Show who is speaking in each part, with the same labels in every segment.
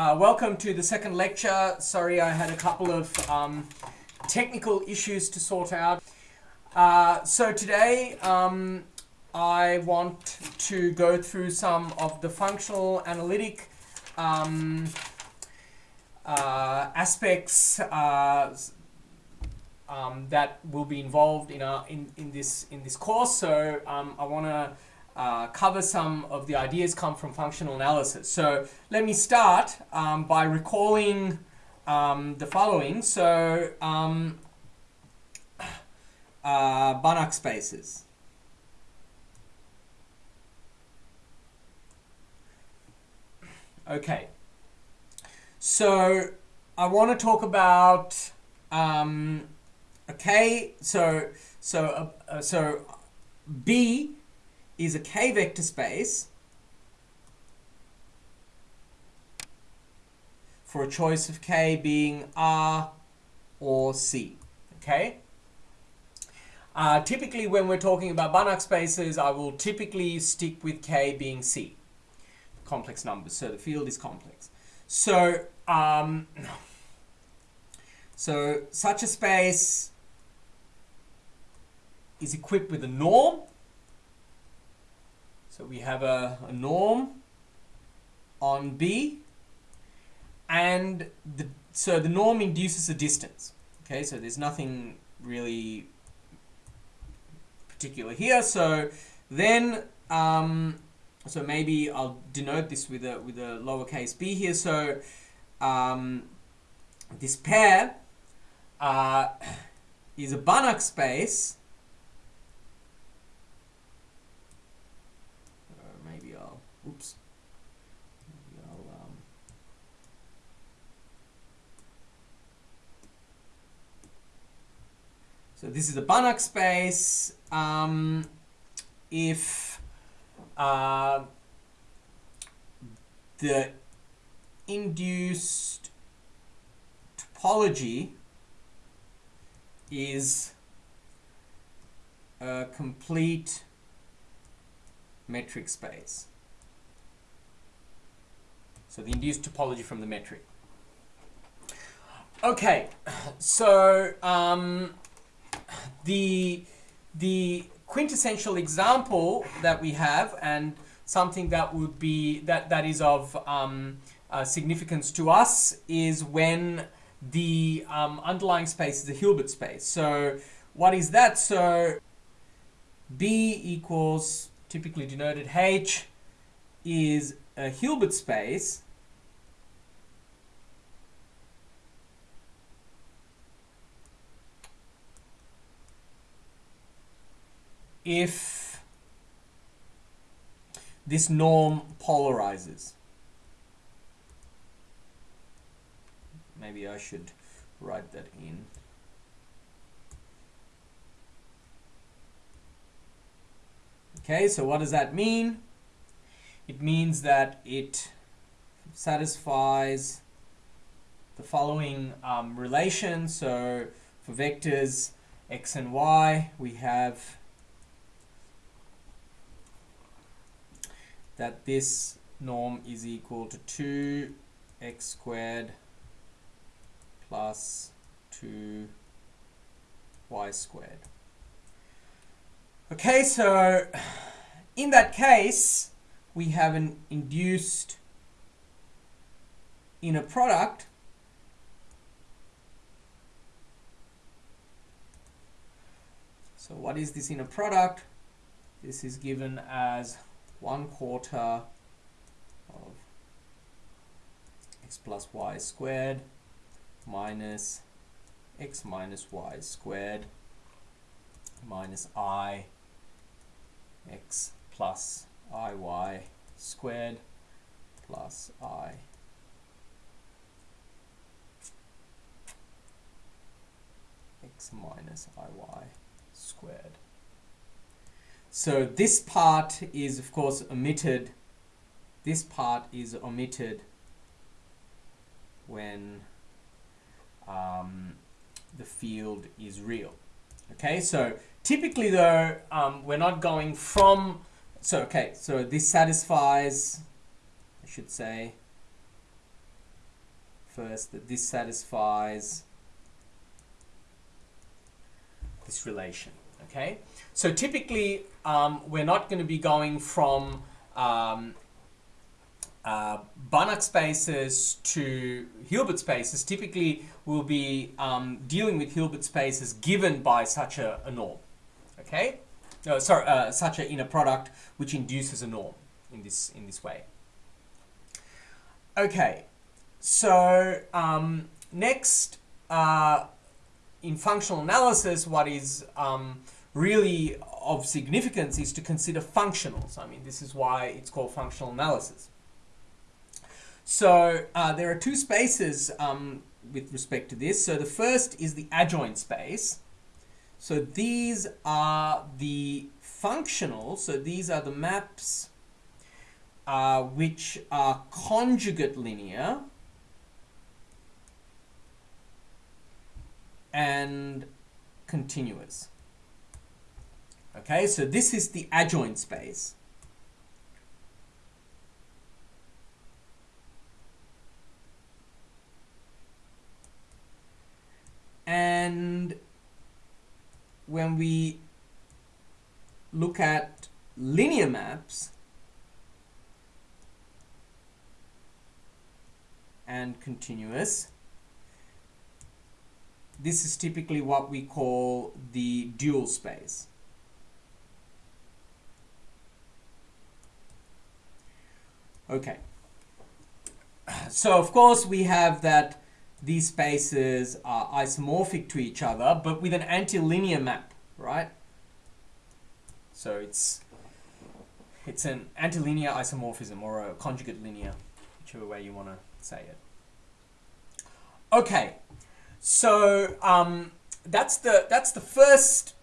Speaker 1: Uh, welcome to the second lecture. Sorry, I had a couple of um, technical issues to sort out. Uh, so today um, I want to go through some of the functional analytic um, uh, aspects uh, um, that will be involved in, our, in, in, this, in this course. So um, I want to uh, cover some of the ideas come from functional analysis. So let me start um, by recalling um, the following. So um, uh, Banach spaces. Okay. So I want to talk about um, okay. So so uh, so B is a k-vector space for a choice of k being R or C. Okay. Uh, typically, when we're talking about Banach spaces, I will typically stick with k being C, complex numbers. So the field is complex. So um, so such a space is equipped with a norm so we have a, a norm on B and the, so the norm induces a distance. Okay, so there's nothing really particular here. So then, um, so maybe I'll denote this with a with a lowercase b here. So um, this pair uh, is a Banach space Oops. Um, so this is a Banach space. Um, if uh, the induced topology is a complete metric space. So the induced topology from the metric. Okay, so um, the the quintessential example that we have and something that would be that that is of um, uh, significance to us is when the um, underlying space is a Hilbert space. So what is that? So B equals typically denoted H is a Hilbert space if this norm polarizes. Maybe I should write that in. Okay, so what does that mean? it means that it satisfies the following um, relation. So for vectors x and y, we have that this norm is equal to 2x squared plus 2y squared. Okay, so in that case, we have an induced inner product so what is this inner product this is given as one quarter of x plus y squared minus x minus y squared minus i x plus iy squared plus i x minus iy squared. So this part is of course omitted. This part is omitted when um, the field is real. Okay, so typically though, um, we're not going from so, okay, so this satisfies, I should say, first that this satisfies this relation. Okay, so typically um, we're not going to be going from um, uh, Banach spaces to Hilbert spaces. Typically, we'll be um, dealing with Hilbert spaces given by such a, a norm. Okay, no, sorry, uh, such an inner product which induces a norm in this in this way. Okay, so um, next uh, in functional analysis, what is um, really of significance is to consider functionals. I mean, this is why it's called functional analysis. So uh, there are two spaces um, with respect to this. So the first is the adjoint space. So these are the functional. So these are the maps uh, which are conjugate linear and continuous. Okay, so this is the adjoint space. And when we look at linear maps and continuous, this is typically what we call the dual space. Okay. So of course we have that these spaces are isomorphic to each other, but with an antilinear map, right? So it's it's an antilinear isomorphism or a conjugate linear, whichever way you want to say it. Okay, so um, that's the that's the first.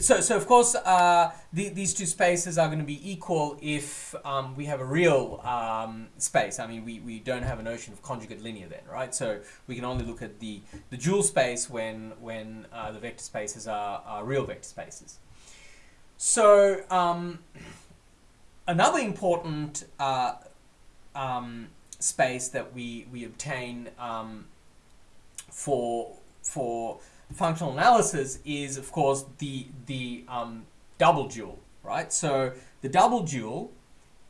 Speaker 1: So so of course uh, the, these two spaces are going to be equal if um, we have a real um, space. I mean we, we don't have a notion of conjugate linear then, right? So we can only look at the the dual space when when uh, the vector spaces are, are real vector spaces. So um, another important uh, um, space that we we obtain um, for for functional analysis is of course the the um, double dual, right? So the double dual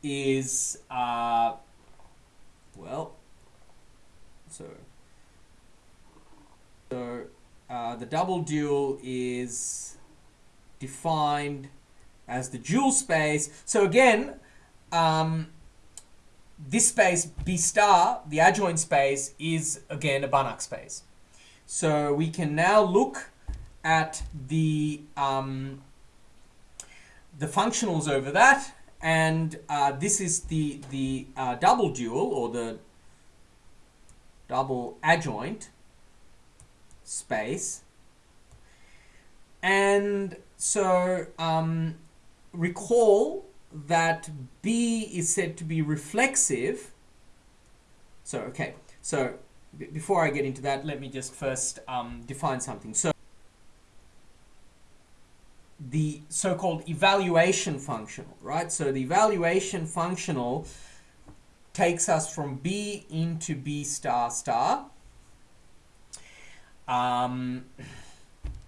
Speaker 1: is uh, well, so so uh, the double dual is defined as the dual space. So again, um, this space B star, the adjoint space, is again a Banach space. So we can now look at the um, the functionals over that, and uh, this is the the uh, double dual or the double adjoint space. And so um, recall that B is said to be reflexive. So okay, so before I get into that, let me just first um, define something. So the so-called evaluation functional, right? So the evaluation functional takes us from B into B star star, um,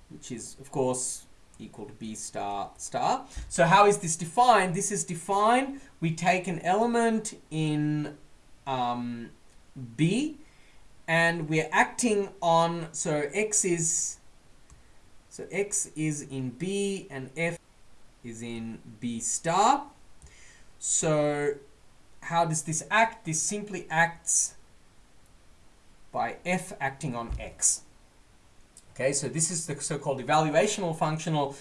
Speaker 1: which is, of course, equal to B star star. So how is this defined? This is defined, we take an element in um, B and we're acting on, so X is, so X is in B and F is in B star. So how does this act? This simply acts by F acting on X. Okay, so this is the so-called evaluational functional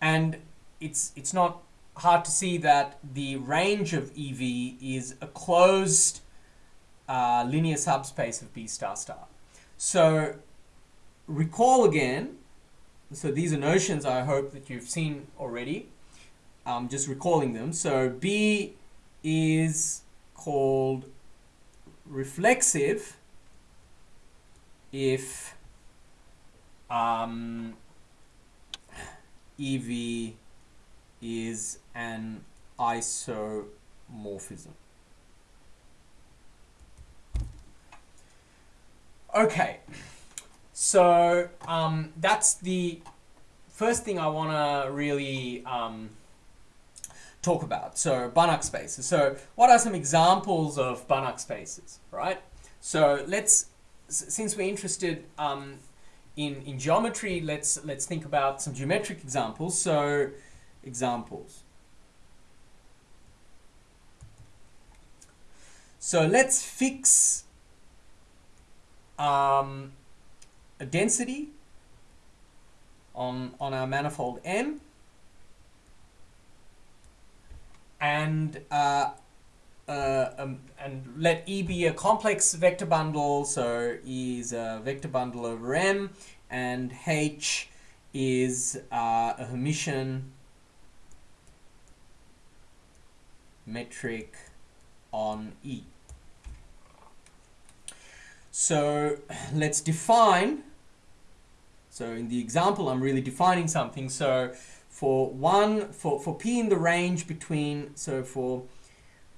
Speaker 1: and it's, it's not hard to see that the range of EV is a closed uh, linear subspace of B star star. So recall again, so these are notions I hope that you've seen already, I'm just recalling them. So B is called reflexive if um, EV is an isomorphism. Okay, so um, that's the first thing I want to really um, talk about. So Banach spaces. So what are some examples of Banach spaces, right? So let's, since we're interested um, in, in geometry, let's, let's think about some geometric examples. So examples. So let's fix um, a density on, on our manifold M and uh, uh, um, and let E be a complex vector bundle, so E is a vector bundle over M, and H is uh, a Hermitian metric on E. So let's define, so in the example I'm really defining something, so for one, for, for P in the range between, so for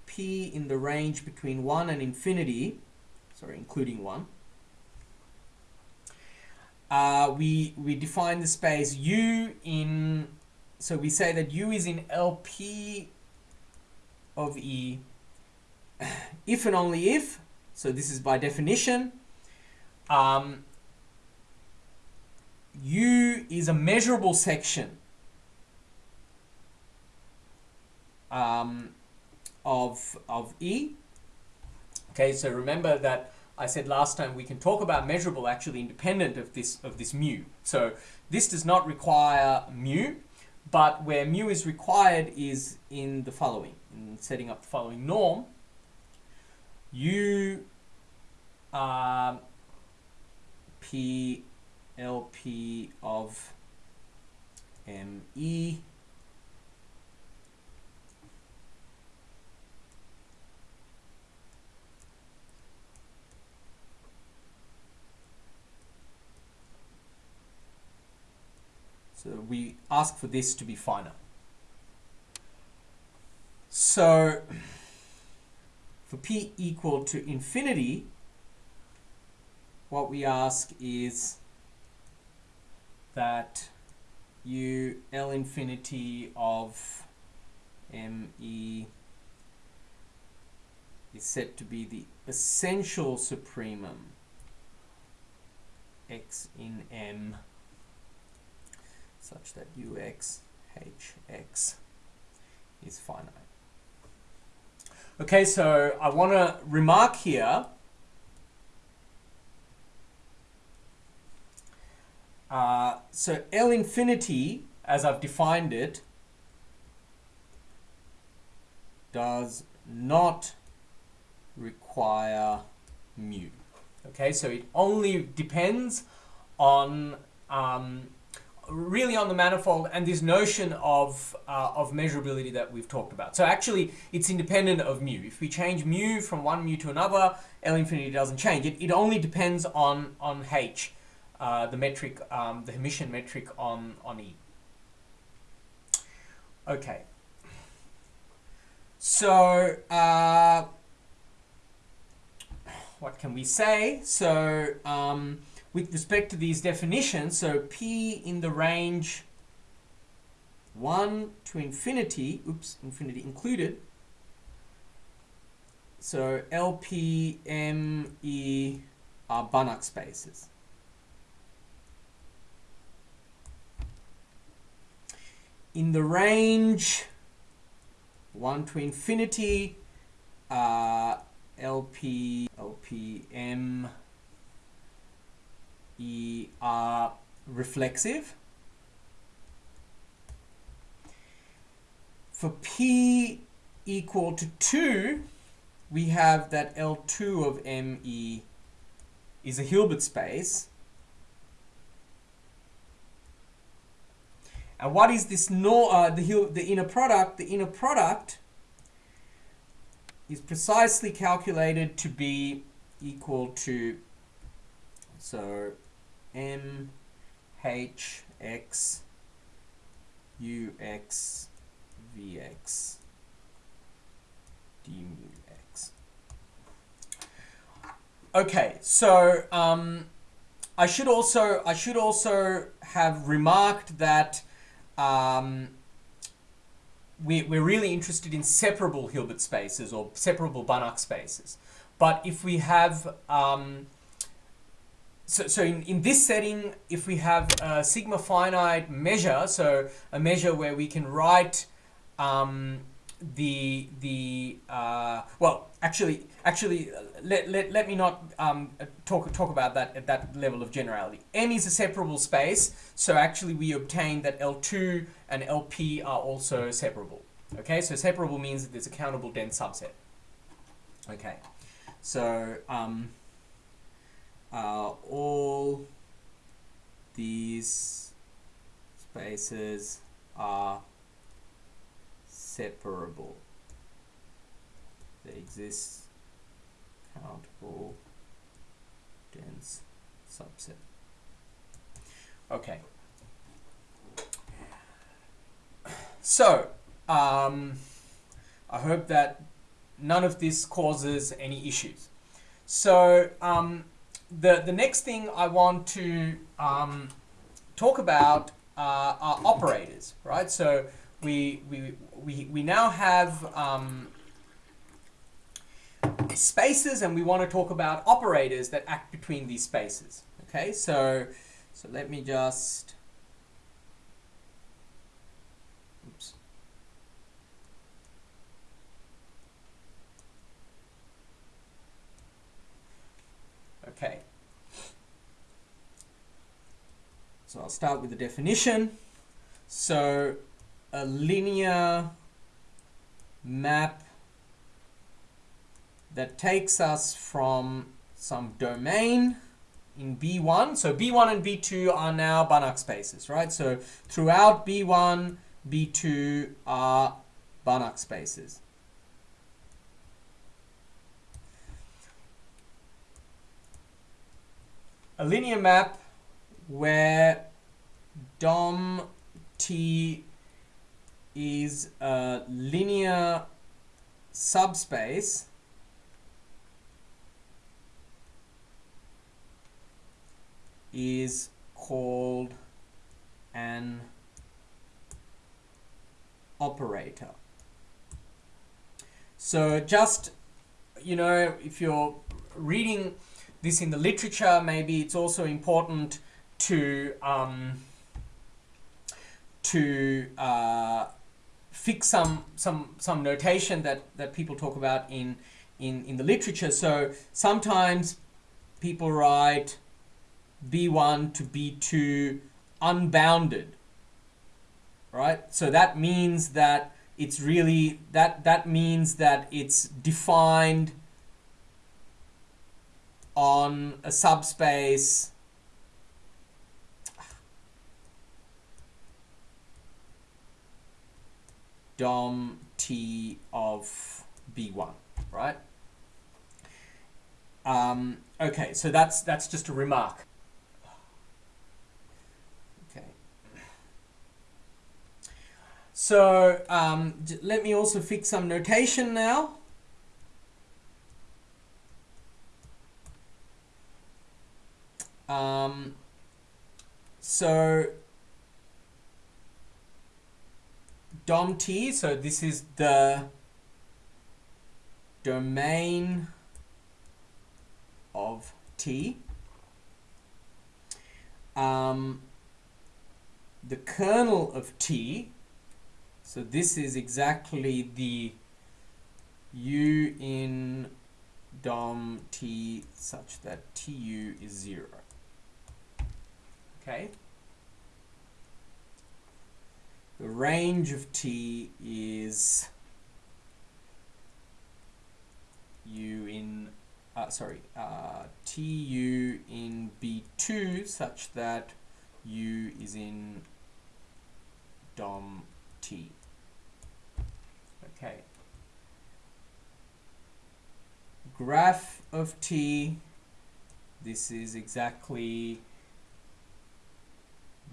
Speaker 1: P in the range between 1 and infinity, sorry, including 1, uh, we, we define the space U in, so we say that U is in LP of E. If and only if, so this is by definition, um, U is a measurable section um, of, of E. Okay, so remember that I said last time we can talk about measurable actually independent of this of this mu. So this does not require mu, but where mu is required is in the following, in setting up the following norm. U uh, P LP of ME So we ask for this to be finite. So for p equal to infinity, what we ask is that u L infinity of ME is said to be the essential supremum x in M such that ux hx is finite. Okay, so I want to remark here uh, so L infinity, as I've defined it, does not require mu. Okay, so it only depends on um, really on the manifold and this notion of, uh, of measurability that we've talked about. So actually, it's independent of mu. If we change mu from one mu to another, L infinity doesn't change. It, it only depends on, on H, uh, the metric, um, the Hermitian metric on, on E. Okay. So, uh, what can we say? So, um, with respect to these definitions, so P in the range 1 to infinity, oops, infinity included, so LP, M, E are Banach spaces. In the range 1 to infinity, uh, LP, LP, M, E are reflexive. For P equal to 2, we have that L2 of ME is a Hilbert space. And what is this no, uh, the, the inner product? The inner product is precisely calculated to be equal to, so M H X U X V X d mu x. okay, so um, I should also I should also have remarked that um, we, we're really interested in separable Hilbert spaces or separable Banach spaces. But if we have um, so, so in, in this setting, if we have a sigma finite measure, so a measure where we can write um, the the uh, well actually actually let, let, let me not um, talk talk about that at that level of generality. M is a separable space so actually we obtain that l2 and lp are also separable. Okay so separable means that there's a countable dense subset. Okay so um, uh, all these spaces are separable. They exist countable dense subset. Okay. So, um, I hope that none of this causes any issues. So, um, the, the next thing I want to um, talk about uh, are operators, right? So, we, we, we, we now have um, spaces and we want to talk about operators that act between these spaces. Okay, so, so let me just, oops. Okay. So I'll start with the definition. So a linear map that takes us from some domain in B1. So B1 and B2 are now Banach spaces, right? So throughout B1, B2 are Banach spaces. A linear map where DOM T is a linear subspace is called an operator. So just, you know, if you're reading this in the literature, maybe it's also important to um, to uh, fix some some some notation that that people talk about in in in the literature. So sometimes people write b1 to b2 unbounded, right? So that means that it's really that that means that it's defined on a subspace dom t of b1, right? Um, okay, so that's that's just a remark. Okay. So um, let me also fix some notation now. Um, so dom t, so this is the domain of t. Um, the kernel of t, so this is exactly the u in dom t such that tu is 0. Okay. The range of t is u in, uh, sorry, uh, tu in b2 such that u is in dom t. Okay. Graph of t, this is exactly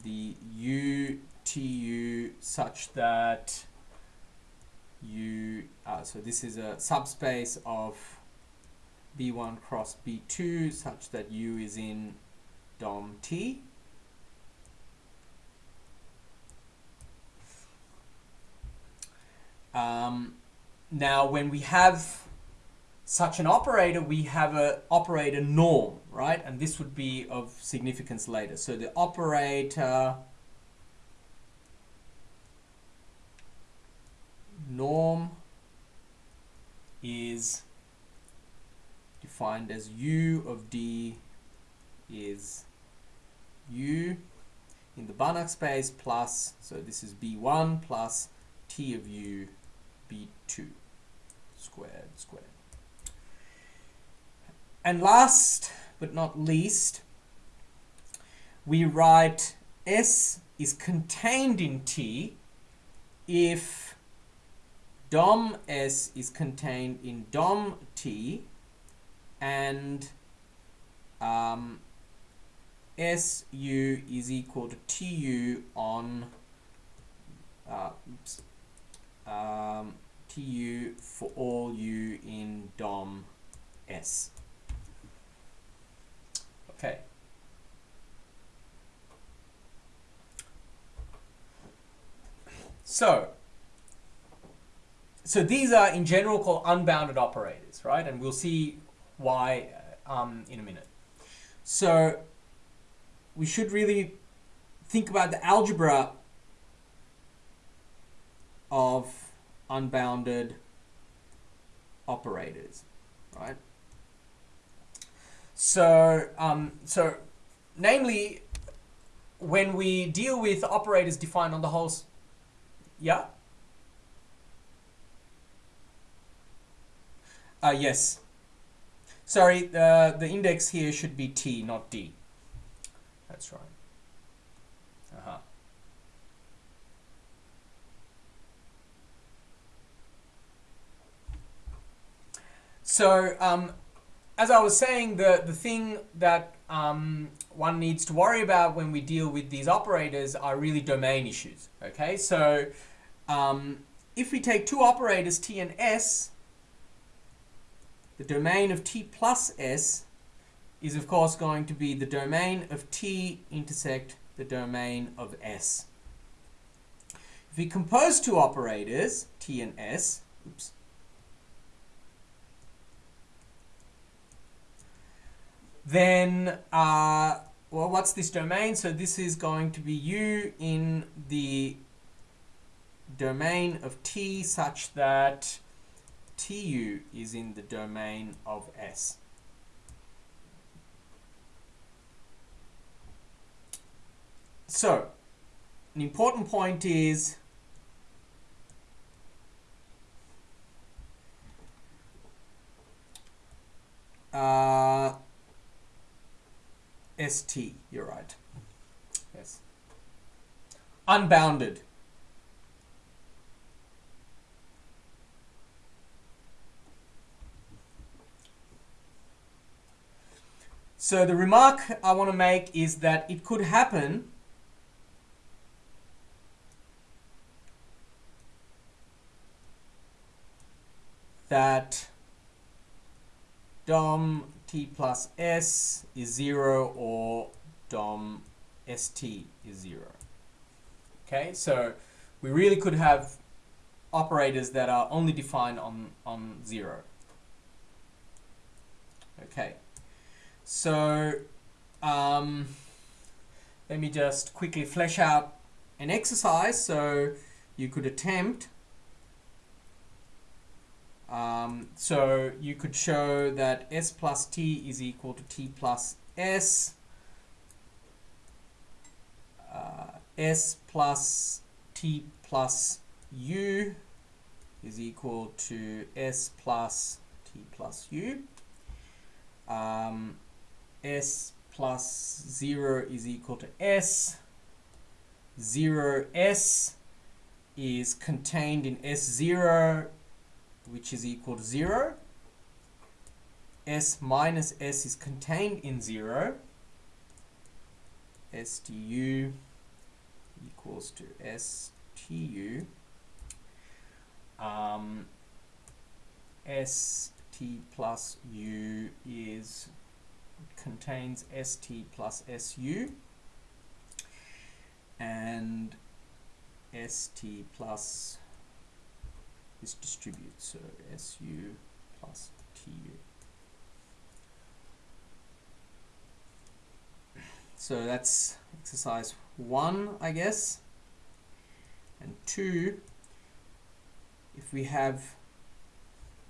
Speaker 1: the UTU such that you uh, so this is a subspace of B1 cross B2 such that U is in DOM T. Um, now, when we have such an operator, we have an operator norm, right? And this would be of significance later. So the operator norm is defined as u of d is u in the Banach space plus, so this is b1 plus t of u b2 squared squared. And last but not least, we write S is contained in T if DOM S is contained in DOM T and um, SU is equal to TU on uh, oops, um, TU for all U in DOM S. Okay. So, so these are in general called unbounded operators, right? And we'll see why um, in a minute. So we should really think about the algebra of unbounded operators, right? So, um, so namely, when we deal with operators defined on the whole, yeah? Uh, yes. Sorry, the, the index here should be T, not D. That's right. Uh-huh. So, um, as I was saying, the, the thing that um, one needs to worry about when we deal with these operators are really domain issues. Okay, so um, if we take two operators t and s, the domain of t plus s is of course going to be the domain of t intersect the domain of s. If we compose two operators, t and s, oops, then uh, well what's this domain? So this is going to be u in the domain of t such that tu is in the domain of s. So an important point is uh, ST, you're right. Yes. Unbounded. So the remark I want to make is that it could happen that DOM t plus s is 0 or dom st is 0. Okay, so we really could have operators that are only defined on, on 0. Okay, so um, let me just quickly flesh out an exercise so you could attempt um, so you could show that s plus t is equal to t plus s. Uh, s plus t plus u is equal to s plus t plus u. Um, s plus 0 is equal to s. 0s is contained in s0 which is equal to 0. S minus S is contained in 0. STU equals to STU. Um, ST plus u is contains st plus su and st plus this distributes so su plus tu so that's exercise one I guess. And two if we have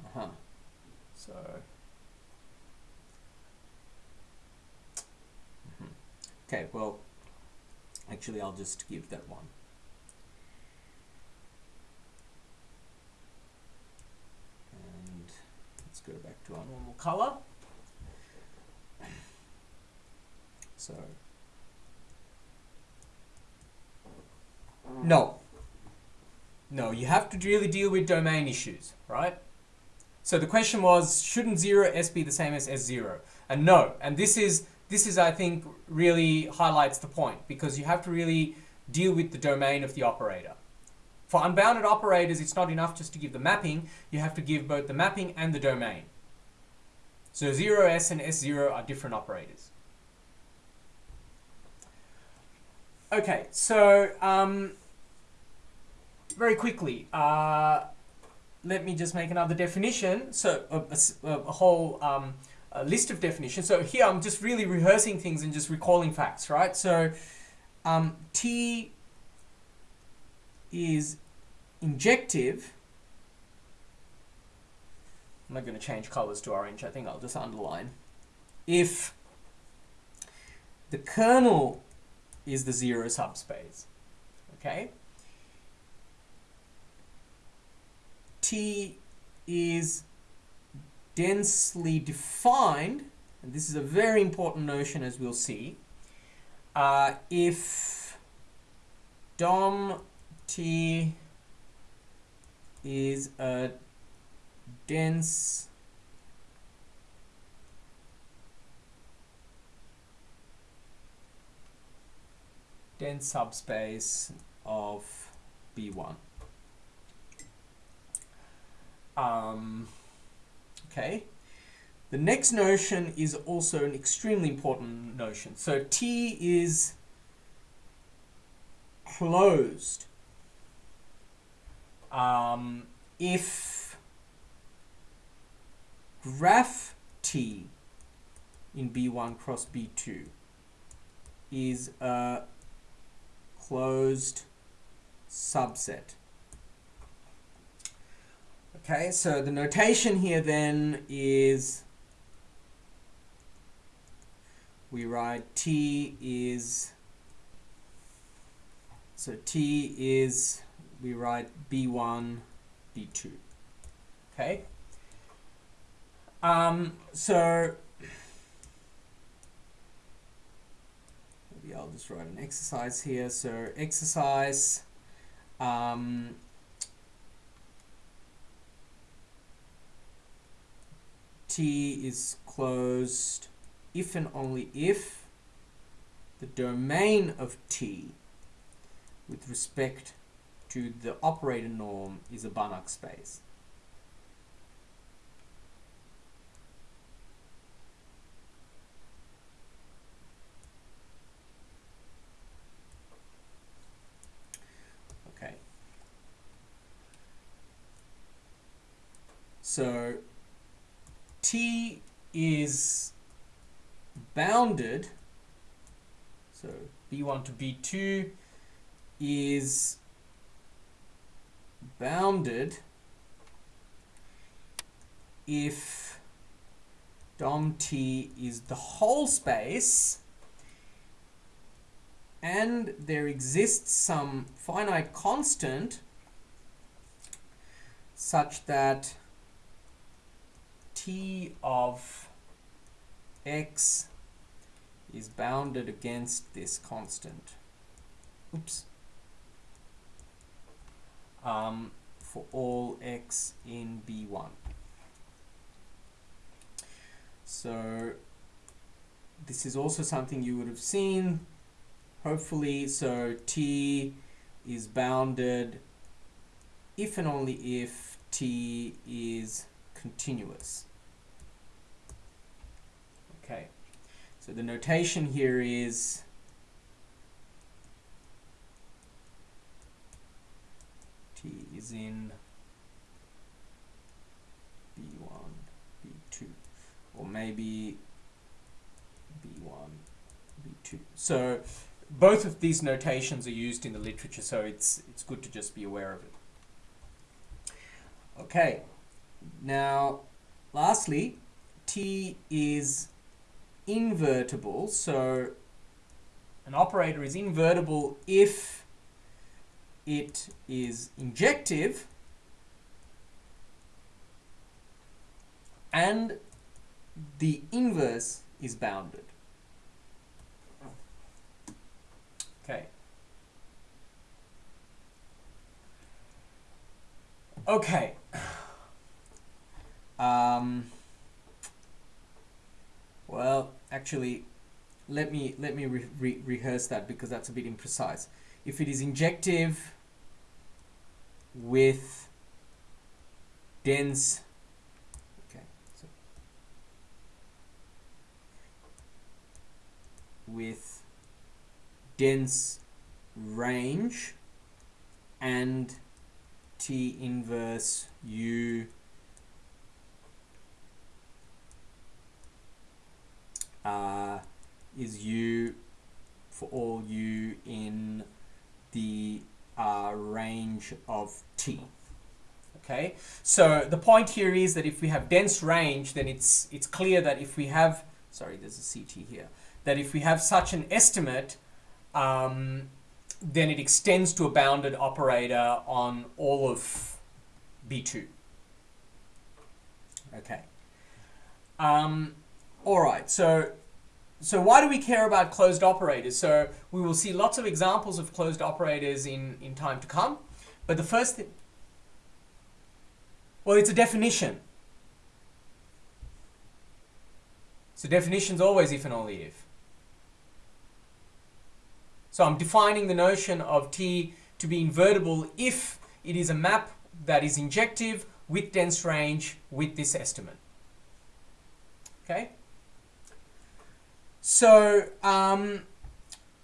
Speaker 1: uh -huh, so mm-hmm. okay well actually I'll just give that one and let's go back to our normal color so no no, you have to really deal with domain issues, right? So the question was, shouldn't 0s be the same as s0? And no, and this is, this is I think, really highlights the point, because you have to really deal with the domain of the operator. For unbounded operators, it's not enough just to give the mapping, you have to give both the mapping and the domain. So 0s and s0 are different operators. Okay, so um, very quickly, uh, let me just make another definition. So a, a, a whole um, a list of definitions. So here I'm just really rehearsing things and just recalling facts, right? So um, T is injective. I'm not going to change colors to orange. I think I'll just underline. If the kernel is the zero subspace, okay? T is densely defined, and this is a very important notion as we'll see, uh, if DOM T is a dense dense subspace of B1. Um, okay. The next notion is also an extremely important notion. So T is closed um, if graph T in B1 cross B2 is a closed subset. Okay, so the notation here then is we write T is so T is we write B1 B2 okay? Um, so maybe I'll just write an exercise here. So exercise um, T is closed if and only if the domain of T with respect to the operator norm is a Banach space. Okay. So T is bounded, so B1 to B2 is bounded if DOM T is the whole space and there exists some finite constant such that t of x is bounded against this constant. Oops um, for all x in B1. So this is also something you would have seen, hopefully. So T is bounded if and only if T is continuous. Okay, so the notation here is is in B1, B2, or maybe B1, B2. So both of these notations are used in the literature, so it's, it's good to just be aware of it. Okay, now lastly, T is invertible, so an operator is invertible if it is injective and the inverse is bounded. Okay. Okay. Um, well, actually, let me let me re re rehearse that because that's a bit imprecise. If it is injective with dense, okay, so with dense range and T inverse U uh, is U for all U in the uh, range of T. Okay, so the point here is that if we have dense range, then it's it's clear that if we have sorry, there's a CT here, that if we have such an estimate, um, then it extends to a bounded operator on all of B2. Okay. Um, all right, so so why do we care about closed operators? So we will see lots of examples of closed operators in, in time to come. But the first thing, well, it's a definition. So definition's always if and only if. So I'm defining the notion of T to be invertible if it is a map that is injective with dense range with this estimate. Okay? So, um,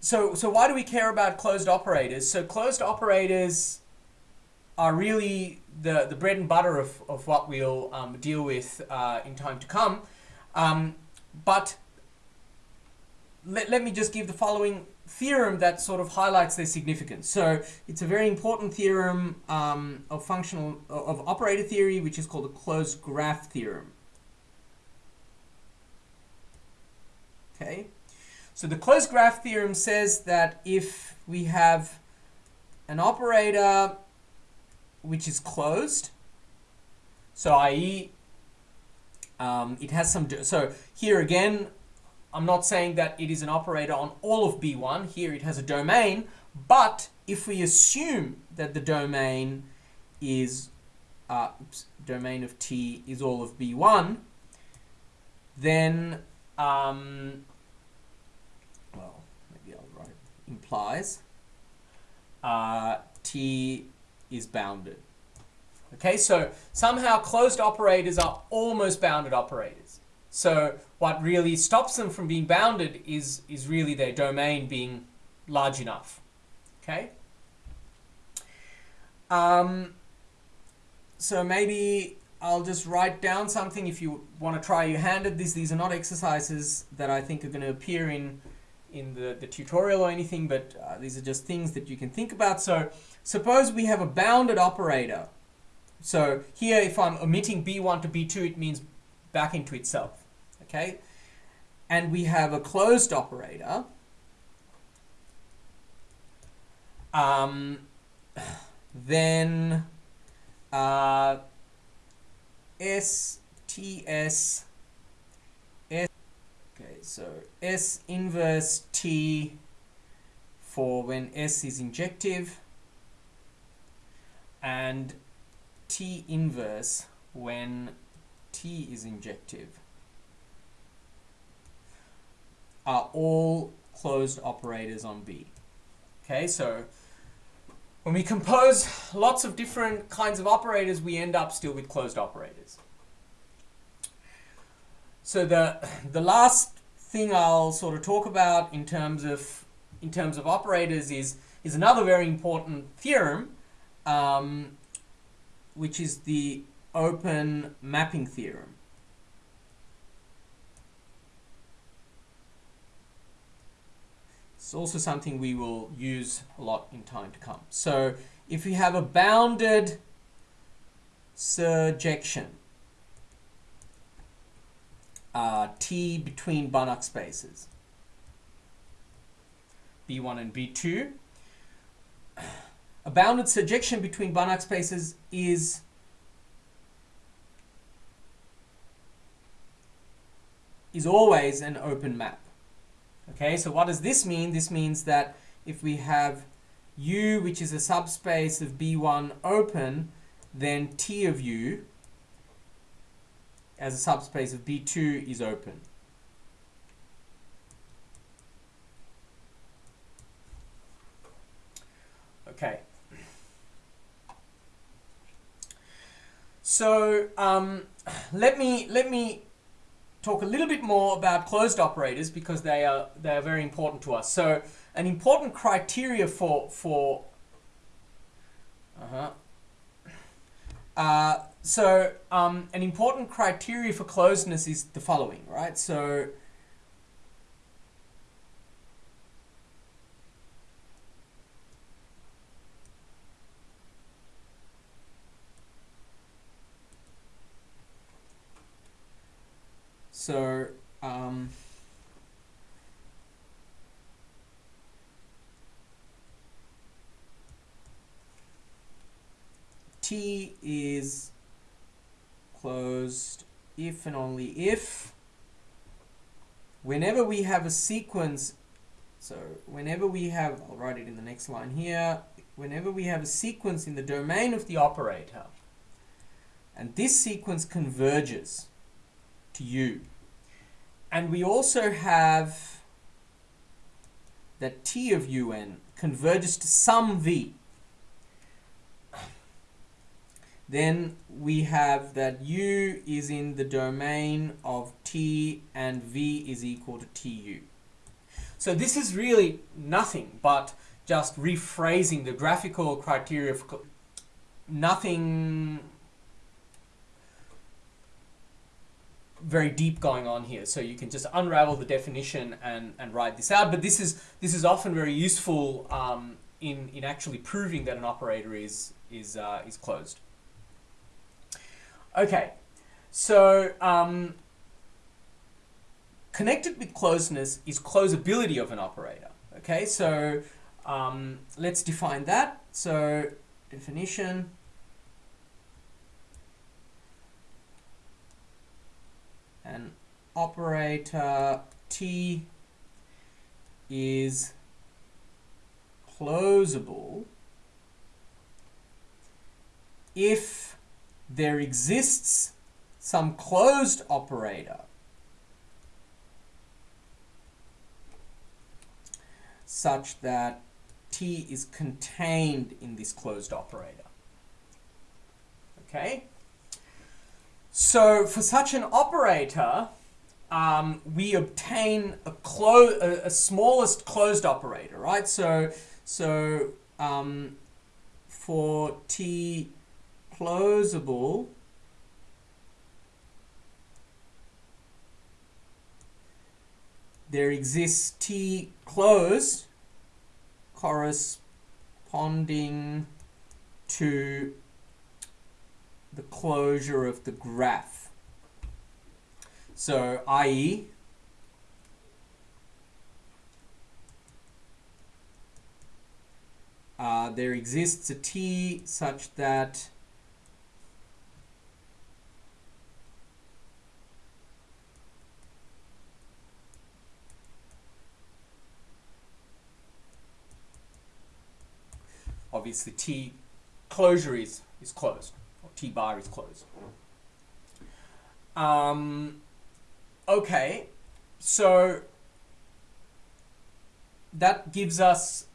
Speaker 1: so, so why do we care about closed operators? So closed operators are really the, the bread and butter of, of what we'll um, deal with uh, in time to come. Um, but let, let me just give the following theorem that sort of highlights their significance. So it's a very important theorem um, of functional of operator theory, which is called the closed graph theorem. Okay, so the closed graph theorem says that if we have an operator which is closed, so i.e. Um, it has some, so here again, I'm not saying that it is an operator on all of B1, here it has a domain, but if we assume that the domain is, uh, oops, domain of T is all of B1, then um, well, maybe I'll write implies uh, T is bounded. Okay, so somehow closed operators are almost bounded operators. So what really stops them from being bounded is, is really their domain being large enough. Okay? Um, so maybe I'll just write down something if you want to try your hand at this. These are not exercises that I think are going to appear in in the, the tutorial or anything, but uh, these are just things that you can think about. So suppose we have a bounded operator. So here, if I'm omitting B1 to B2, it means back into itself, okay? And we have a closed operator. Um, then uh, S T S S okay so S inverse T for when S is injective and T inverse when T is injective are all closed operators on B. Okay, so when we compose lots of different kinds of operators, we end up still with closed operators. So the, the last thing I'll sort of talk about in terms of in terms of operators is is another very important theorem, um, which is the open mapping theorem. It's also something we will use a lot in time to come. So if we have a bounded surjection, uh, T between Banach spaces, B1 and B2, a bounded surjection between Banach spaces is is always an open map. Okay, so what does this mean? This means that if we have U, which is a subspace of B1 open, then T of U as a subspace of B2 is open. Okay. So um, let me let me talk a little bit more about closed operators because they are they are very important to us. So an important criteria for for uh-huh. Uh, so um, an important criteria for closeness is the following, right? So So, um, T is closed if and only if whenever we have a sequence so whenever we have I'll write it in the next line here whenever we have a sequence in the domain of the operator and this sequence converges to U and we also have that T of un converges to some V. Then we have that U is in the domain of T and V is equal to TU. So this is really nothing but just rephrasing the graphical criteria for nothing very deep going on here. So you can just unravel the definition and, and write this out. But this is this is often very useful um, in in actually proving that an operator is is uh, is closed. Okay, so um, connected with closeness is closability of an operator. Okay, so um, let's define that. So definition an operator T is closable if there exists some closed operator such that T is contained in this closed operator. Okay? So for such an operator, um, we obtain a, clo a, a, smallest closed operator, right? So, so um, for T closable, there exists T close corresponding to the closure of the graph. So, i.e., uh, there exists a t such that obviously t closure is, is closed. Or T bar is closed. Um, okay, so that gives us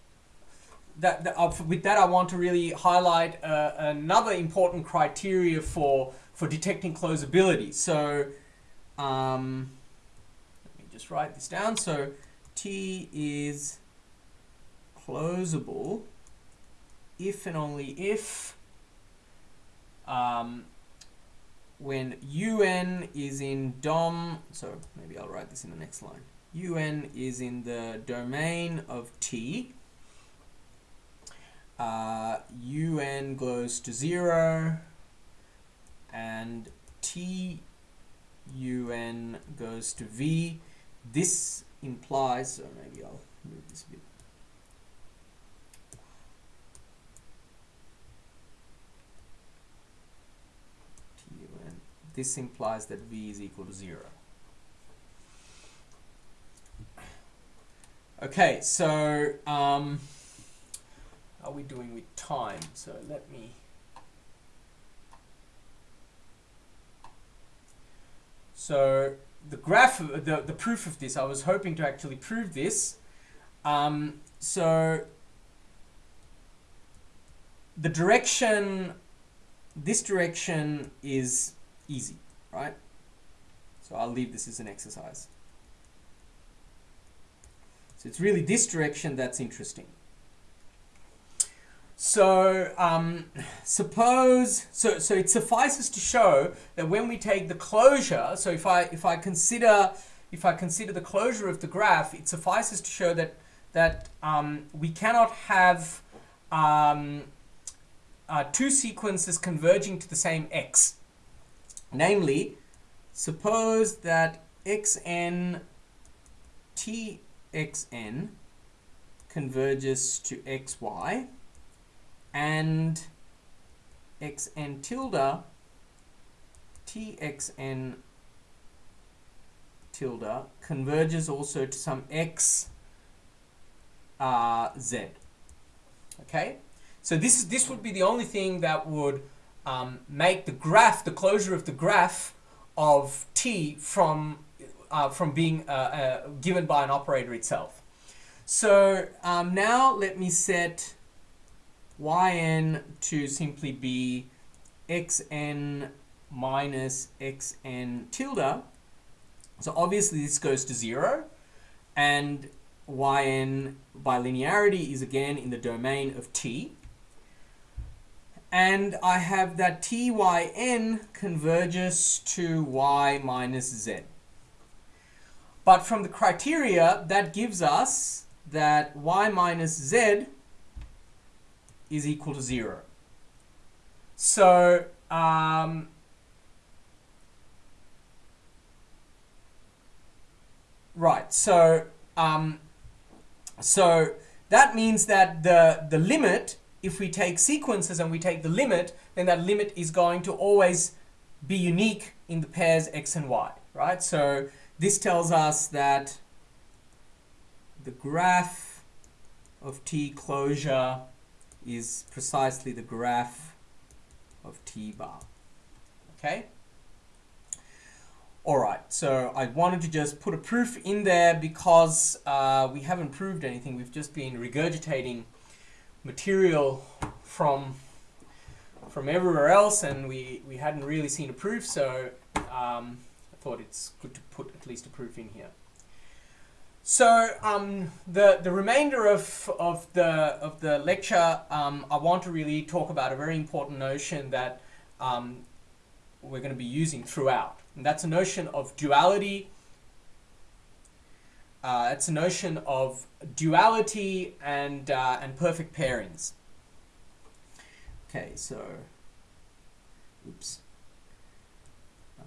Speaker 1: that, that uh, with that I want to really highlight uh, another important criteria for for detecting closability. So um, let me just write this down. So T is closable if and only if um, when un is in dom, so maybe I'll write this in the next line. un is in the domain of t, uh, un goes to 0, and t un goes to v. This implies, so maybe I'll move this a bit this implies that v is equal to 0. Okay, so um, are we doing with time? So let me... So the graph, the, the proof of this, I was hoping to actually prove this. Um, so the direction, this direction is easy, right? So I'll leave this as an exercise. So it's really this direction that's interesting. So um, suppose, so, so it suffices to show that when we take the closure, so if I, if I consider, if I consider the closure of the graph, it suffices to show that, that um, we cannot have um, uh, two sequences converging to the same x. Namely, suppose that xn txn converges to xy and xn tilde txn tilde converges also to some x uh, z. Okay, so this this would be the only thing that would um, make the graph, the closure of the graph of t from, uh, from being uh, uh, given by an operator itself. So um, now let me set yn to simply be xn minus xn tilde. So obviously this goes to zero and yn by linearity is again in the domain of t and I have that tyn converges to y minus z. But from the criteria, that gives us that y minus z is equal to 0. So, um, right, so, um, so that means that the, the limit if we take sequences and we take the limit, then that limit is going to always be unique in the pairs x and y, right? So this tells us that the graph of t closure is precisely the graph of t bar, okay? All right, so I wanted to just put a proof in there because uh, we haven't proved anything. We've just been regurgitating material from from everywhere else and we, we hadn't really seen a proof so um, I thought it's good to put at least a proof in here. So um, the the remainder of of the of the lecture, um, I want to really talk about a very important notion that um, we're going to be using throughout, and that's a notion of duality uh, it's a notion of duality and, uh, and perfect pairings. Okay, so, oops. Uh,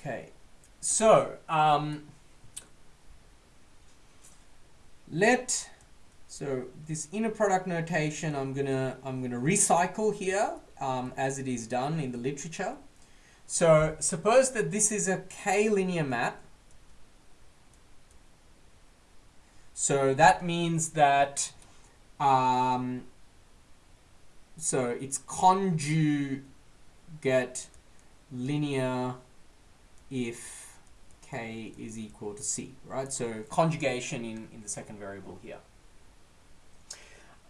Speaker 1: okay, so um, let so this inner product notation, I'm gonna I'm gonna recycle here um, as it is done in the literature. So suppose that this is a k-linear map. So that means that um, so it's conjugate linear if k is equal to c, right? So conjugation in, in the second variable here.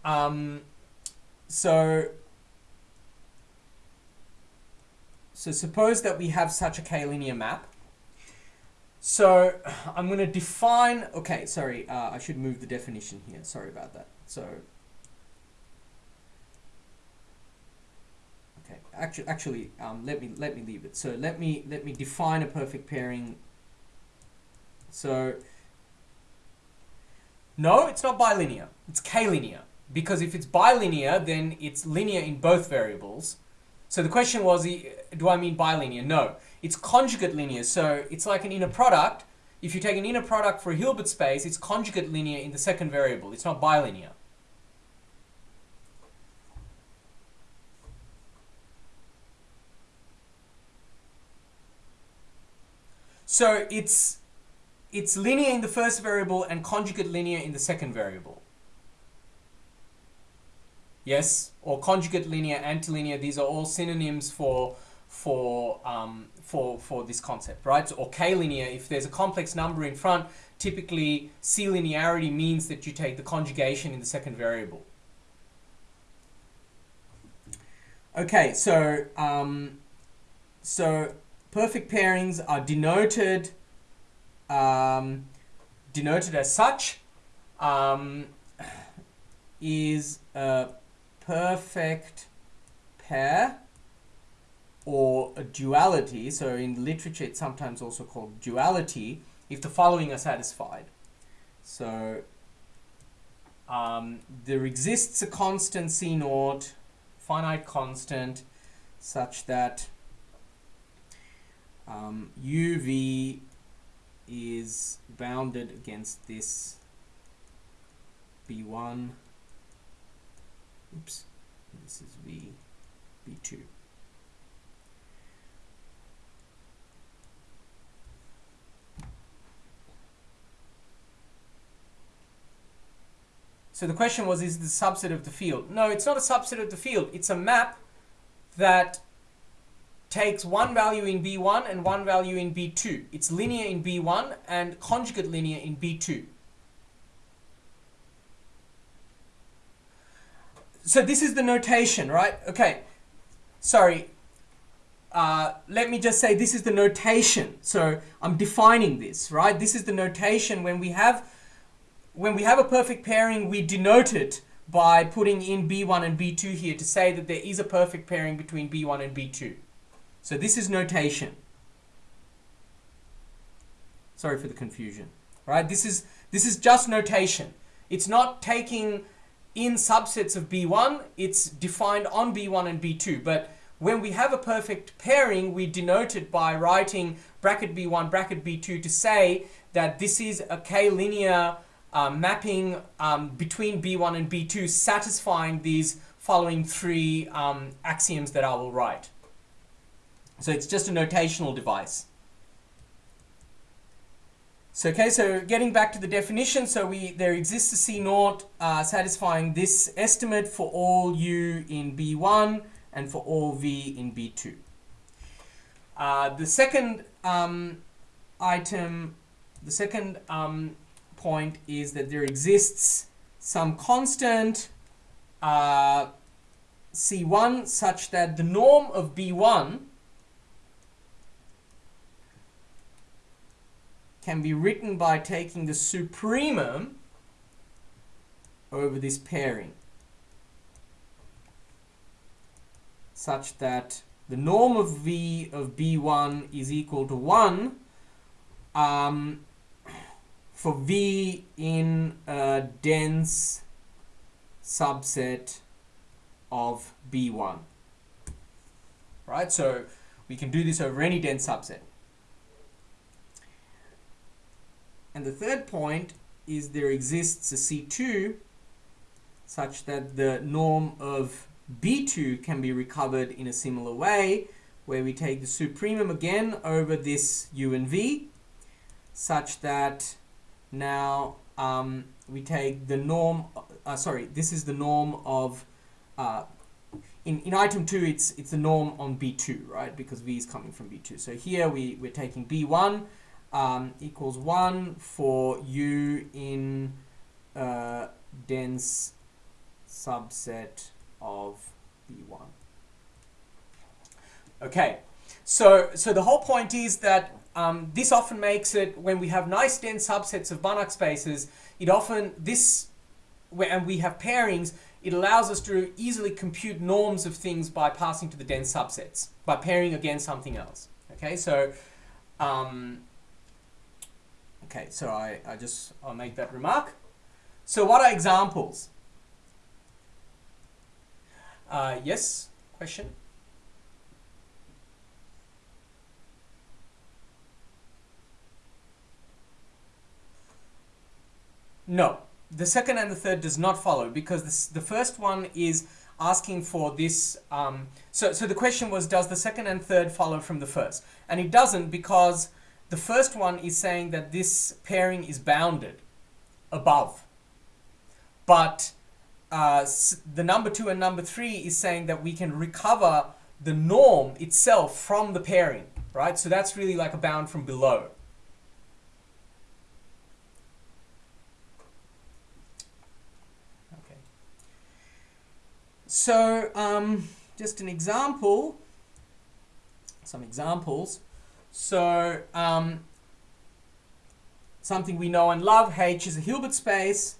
Speaker 1: Um, so, so suppose that we have such a k-linear map. So I'm going to define, okay, sorry, uh, I should move the definition here. Sorry about that. So, okay, actually, actually, um, let me let me leave it. So let me let me define a perfect pairing so, no, it's not bilinear. It's k-linear. Because if it's bilinear, then it's linear in both variables. So the question was, do I mean bilinear? No, it's conjugate linear. So it's like an inner product. If you take an inner product for a Hilbert space, it's conjugate linear in the second variable. It's not bilinear. So it's it's linear in the first variable and conjugate linear in the second variable. Yes, or conjugate linear, antilinear, these are all synonyms for for um, for for this concept, right? Or k-linear, if there's a complex number in front, typically C-linearity means that you take the conjugation in the second variable. Okay, so um, so perfect pairings are denoted um, denoted as such um, is a perfect pair or a duality. So in literature, it's sometimes also called duality if the following are satisfied. So um, there exists a constant C naught, finite constant, such that um, UV is bounded against this B1 oops this is V B2 So the question was, is it a subset of the field? No, it's not a subset of the field. It's a map that takes one value in B1 and one value in B2. It's linear in B1 and conjugate linear in B2. So this is the notation, right? Okay, sorry. Uh, let me just say this is the notation. So I'm defining this, right? This is the notation when we have when we have a perfect pairing, we denote it by putting in B1 and B2 here to say that there is a perfect pairing between B1 and B2. So this is notation. Sorry for the confusion. Right? This is this is just notation. It's not taking in subsets of B1, it's defined on B1 and B2. But when we have a perfect pairing, we denote it by writing bracket B1, bracket B2 to say that this is a k-linear uh, mapping um, between B1 and B2 satisfying these following three um, axioms that I will write. So it's just a notational device. So okay, so getting back to the definition, so we there exists a C naught uh, satisfying this estimate for all U in B1 and for all V in B2. Uh, the second um, item, the second um, point is that there exists some constant uh, C1 such that the norm of B1 can be written by taking the supremum over this pairing such that the norm of V of B1 is equal to 1 um, for V in a dense subset of B1. Right, so we can do this over any dense subset. And the third point is there exists a C2 such that the norm of B2 can be recovered in a similar way where we take the supremum again over this U and V such that now um, we take the norm, uh, sorry, this is the norm of, uh, in, in item 2 it's, it's the norm on B2, right, because V is coming from B2. So here we, we're taking B1 um, equals 1 for u in a dense subset of B1. Okay, so, so the whole point is that um, this often makes it, when we have nice dense subsets of Banach spaces, it often, this, and we have pairings, it allows us to easily compute norms of things by passing to the dense subsets, by pairing against something else. Okay, so, um, okay, so I, I just, I'll make that remark. So what are examples? Uh, yes, question? No, the second and the third does not follow because this, the first one is asking for this. Um, so, so the question was, does the second and third follow from the first? And it doesn't because the first one is saying that this pairing is bounded above. But uh, the number two and number three is saying that we can recover the norm itself from the pairing, right? So that's really like a bound from below. Okay. So um, just an example, some examples. So um, something we know and love, H is a Hilbert space.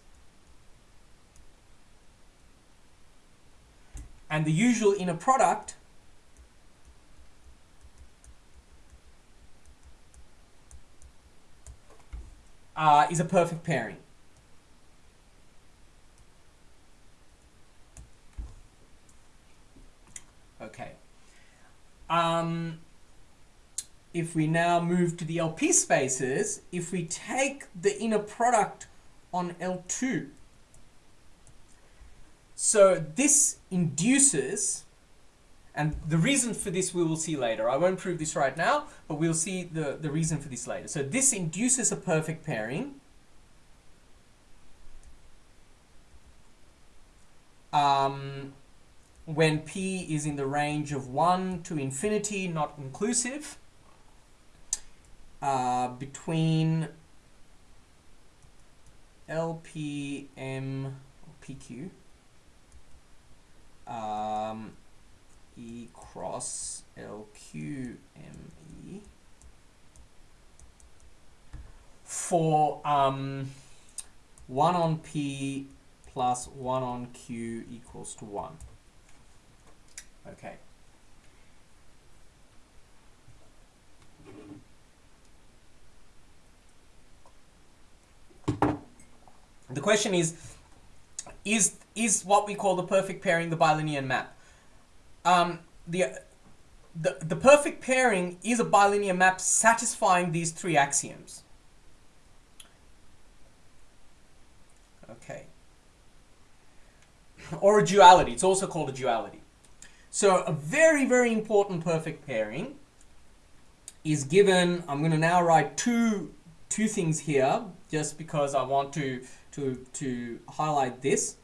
Speaker 1: and the usual inner product uh, is a perfect pairing. Okay. Um, if we now move to the LP spaces, if we take the inner product on L2, so this induces, and the reason for this we will see later. I won't prove this right now, but we'll see the, the reason for this later. So this induces a perfect pairing. Um, when p is in the range of 1 to infinity, not inclusive, uh, between LPM PQ, um, E cross LQ ME for um, 1 on P plus 1 on Q equals to 1. Okay. The question is, is is what we call the perfect pairing, the bilinear map. Um, the, the, the perfect pairing is a bilinear map satisfying these three axioms. Okay. Or a duality. It's also called a duality. So a very, very important perfect pairing is given, I'm going to now write two, two things here just because I want to, to, to highlight this.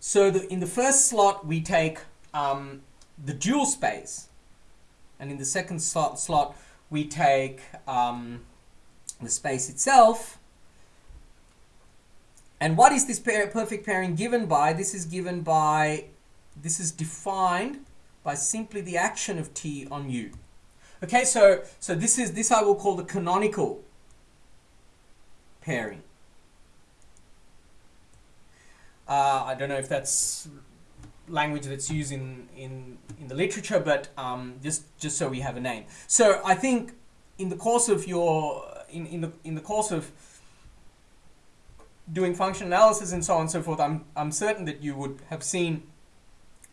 Speaker 1: So the, in the first slot, we take um, the dual space. And in the second slot, slot we take um, the space itself. And what is this pair, perfect pairing given by? This is given by, this is defined by simply the action of T on U. Okay, so, so this is, this I will call the canonical pairing. Uh, I don't know if that's language that's used in, in, in the literature, but um, just, just so we have a name. So I think in the course of your, in, in, the, in the course of doing function analysis and so on and so forth, I'm, I'm certain that you would have seen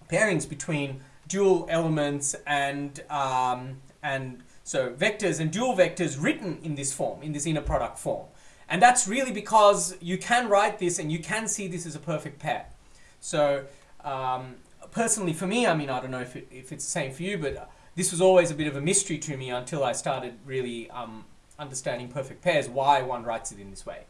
Speaker 1: pairings between dual elements and, um, and so vectors and dual vectors written in this form, in this inner product form. And that's really because you can write this and you can see this as a perfect pair. So um, personally for me, I mean, I don't know if, it, if it's the same for you, but this was always a bit of a mystery to me until I started really um, understanding perfect pairs, why one writes it in this way.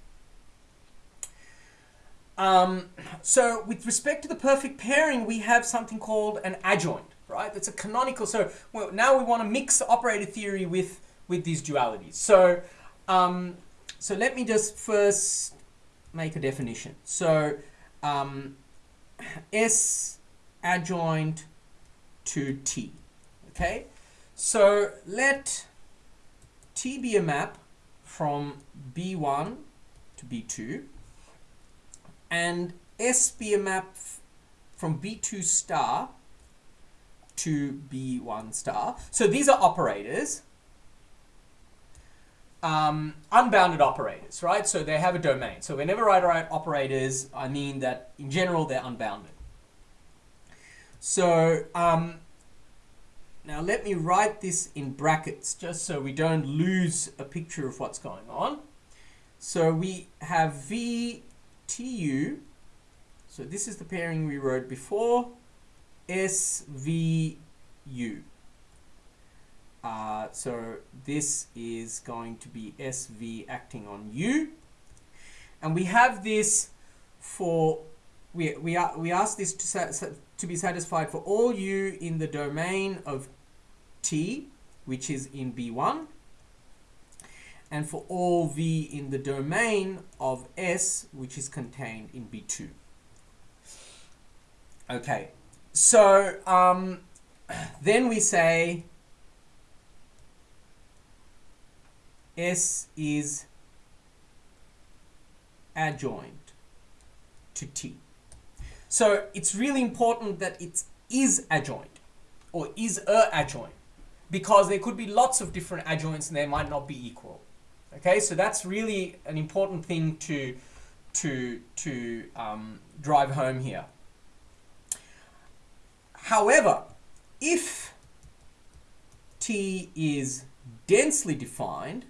Speaker 1: Um, so with respect to the perfect pairing, we have something called an adjoint, right? That's a canonical. So well, now we want to mix operator theory with with these dualities. So, um, so let me just first make a definition. So, um, S adjoint to T. Okay, so let T be a map from B1 to B2 and S be a map from B2 star to B1 star. So these are operators, um, unbounded operators, right? So they have a domain. So whenever I write operators, I mean that in general they're unbounded. So um, now let me write this in brackets just so we don't lose a picture of what's going on. So we have VTU, so this is the pairing we wrote before, SVU. Uh, so this is going to be SV acting on U. And we have this for, we, we, are, we ask this to, to be satisfied for all U in the domain of T, which is in B1, and for all V in the domain of S, which is contained in B2. Okay, so um, then we say S is adjoint to T. So it's really important that it is adjoint or is a adjoint because there could be lots of different adjoints and they might not be equal. Okay, so that's really an important thing to to to um, drive home here. However, if T is densely defined,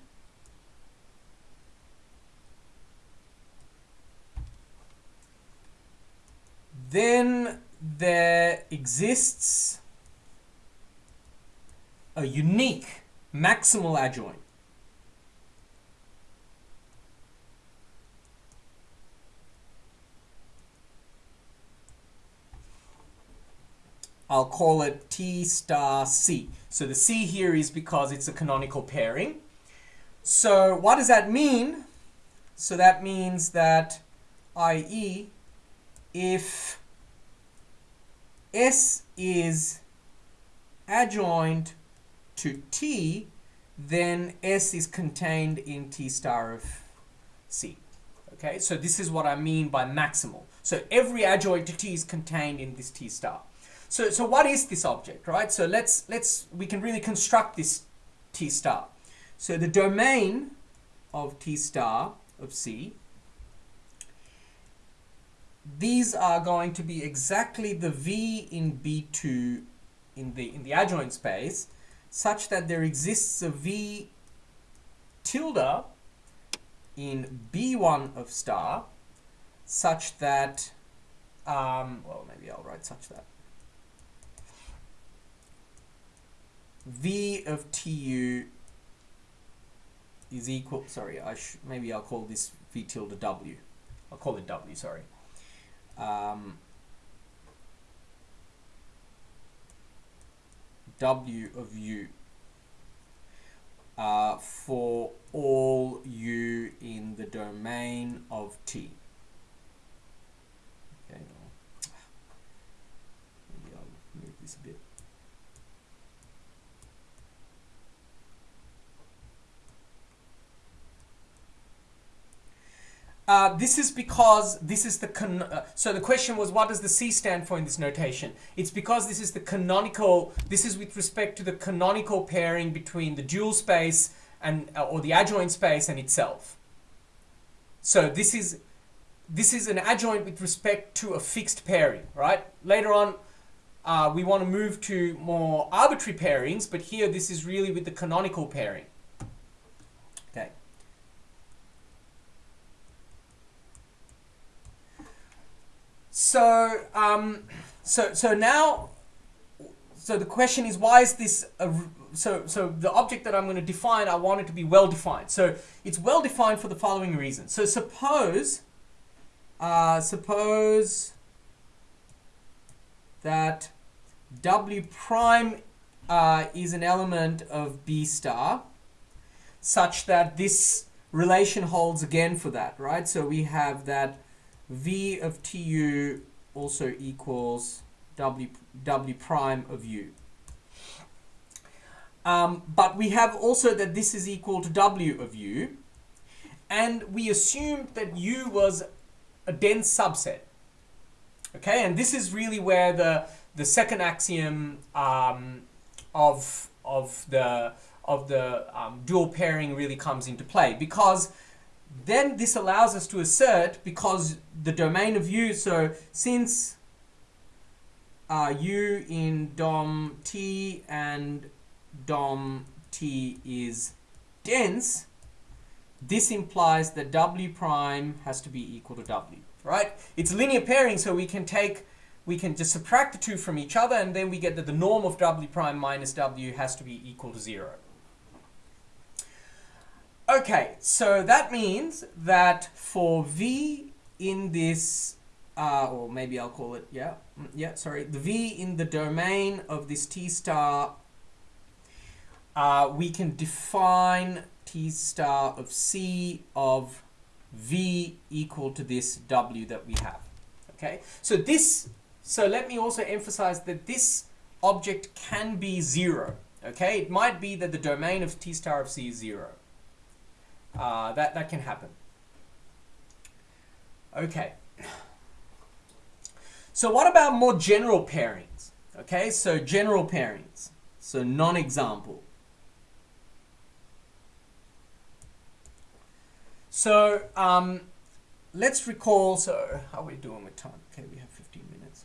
Speaker 1: then there exists a unique maximal adjoint. I'll call it T star C. So the C here is because it's a canonical pairing. So what does that mean? So that means that i.e. if S is adjoint to T, then S is contained in T star of C. Okay, so this is what I mean by maximal. So every adjoint to T is contained in this T star. So, so what is this object, right? So let's, let's, we can really construct this T star. So the domain of T star of C, these are going to be exactly the V in B2 in the, in the adjoint space such that there exists a V tilde in B1 of star such that, um, well, maybe I'll write such that. V of TU is equal, sorry, I maybe I'll call this V tilde W. I'll call it W, sorry. Um, W of U uh, for all U in the domain of T. Okay, maybe I'll move this a bit. Uh, this is because this is the con uh, so the question was what does the C stand for in this notation? It's because this is the canonical, this is with respect to the canonical pairing between the dual space and uh, or the adjoint space and itself. So this is this is an adjoint with respect to a fixed pairing, right? Later on, uh, we want to move to more arbitrary pairings, but here this is really with the canonical pairing. So, um, so, so now, so the question is, why is this, a, so, so the object that I'm going to define, I want it to be well defined. So it's well defined for the following reason. So suppose, uh, suppose that W prime uh, is an element of B star such that this relation holds again for that, right? So we have that v of tu also equals w, w prime of u. Um, but we have also that this is equal to w of u. And we assumed that u was a dense subset. Okay, and this is really where the the second axiom um, of of the of the um, dual pairing really comes into play because then this allows us to assert because the domain of u so since uh, u in dom t and dom t is dense this implies that w prime has to be equal to w right? It's linear pairing so we can take we can just subtract the two from each other and then we get that the norm of w prime minus w has to be equal to zero Okay, so that means that for V in this, uh, or maybe I'll call it, yeah, mm, yeah, sorry, the V in the domain of this T star, uh, we can define T star of C of V equal to this W that we have. Okay, so this, so let me also emphasize that this object can be zero. Okay, it might be that the domain of T star of C is zero. Uh, that, that can happen. Okay. So what about more general pairings? Okay, so general pairings. So non-example. So um, let's recall, so how are we doing with time? Okay, we have 15 minutes.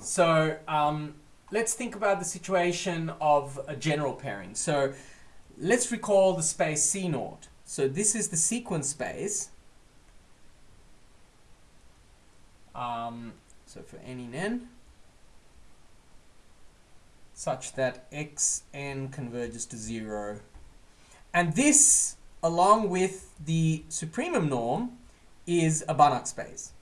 Speaker 1: So um, let's think about the situation of a general pairing. So let's recall the space C naught. So this is the sequence space. Um, so for n in n, such that xn converges to zero. And this, along with the supremum norm, is a Banach space.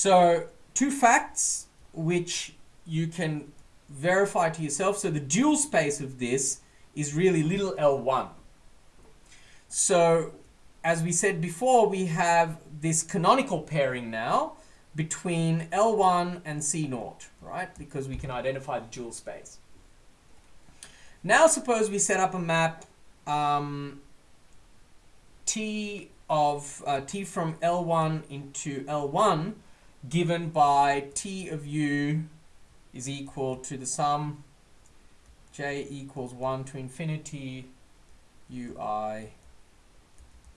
Speaker 1: So two facts which you can verify to yourself. So the dual space of this is really little L1. So as we said before, we have this canonical pairing now between L1 and C0, right? Because we can identify the dual space. Now suppose we set up a map um, T of uh, T from L1 into L1 given by t of u is equal to the sum j equals 1 to infinity ui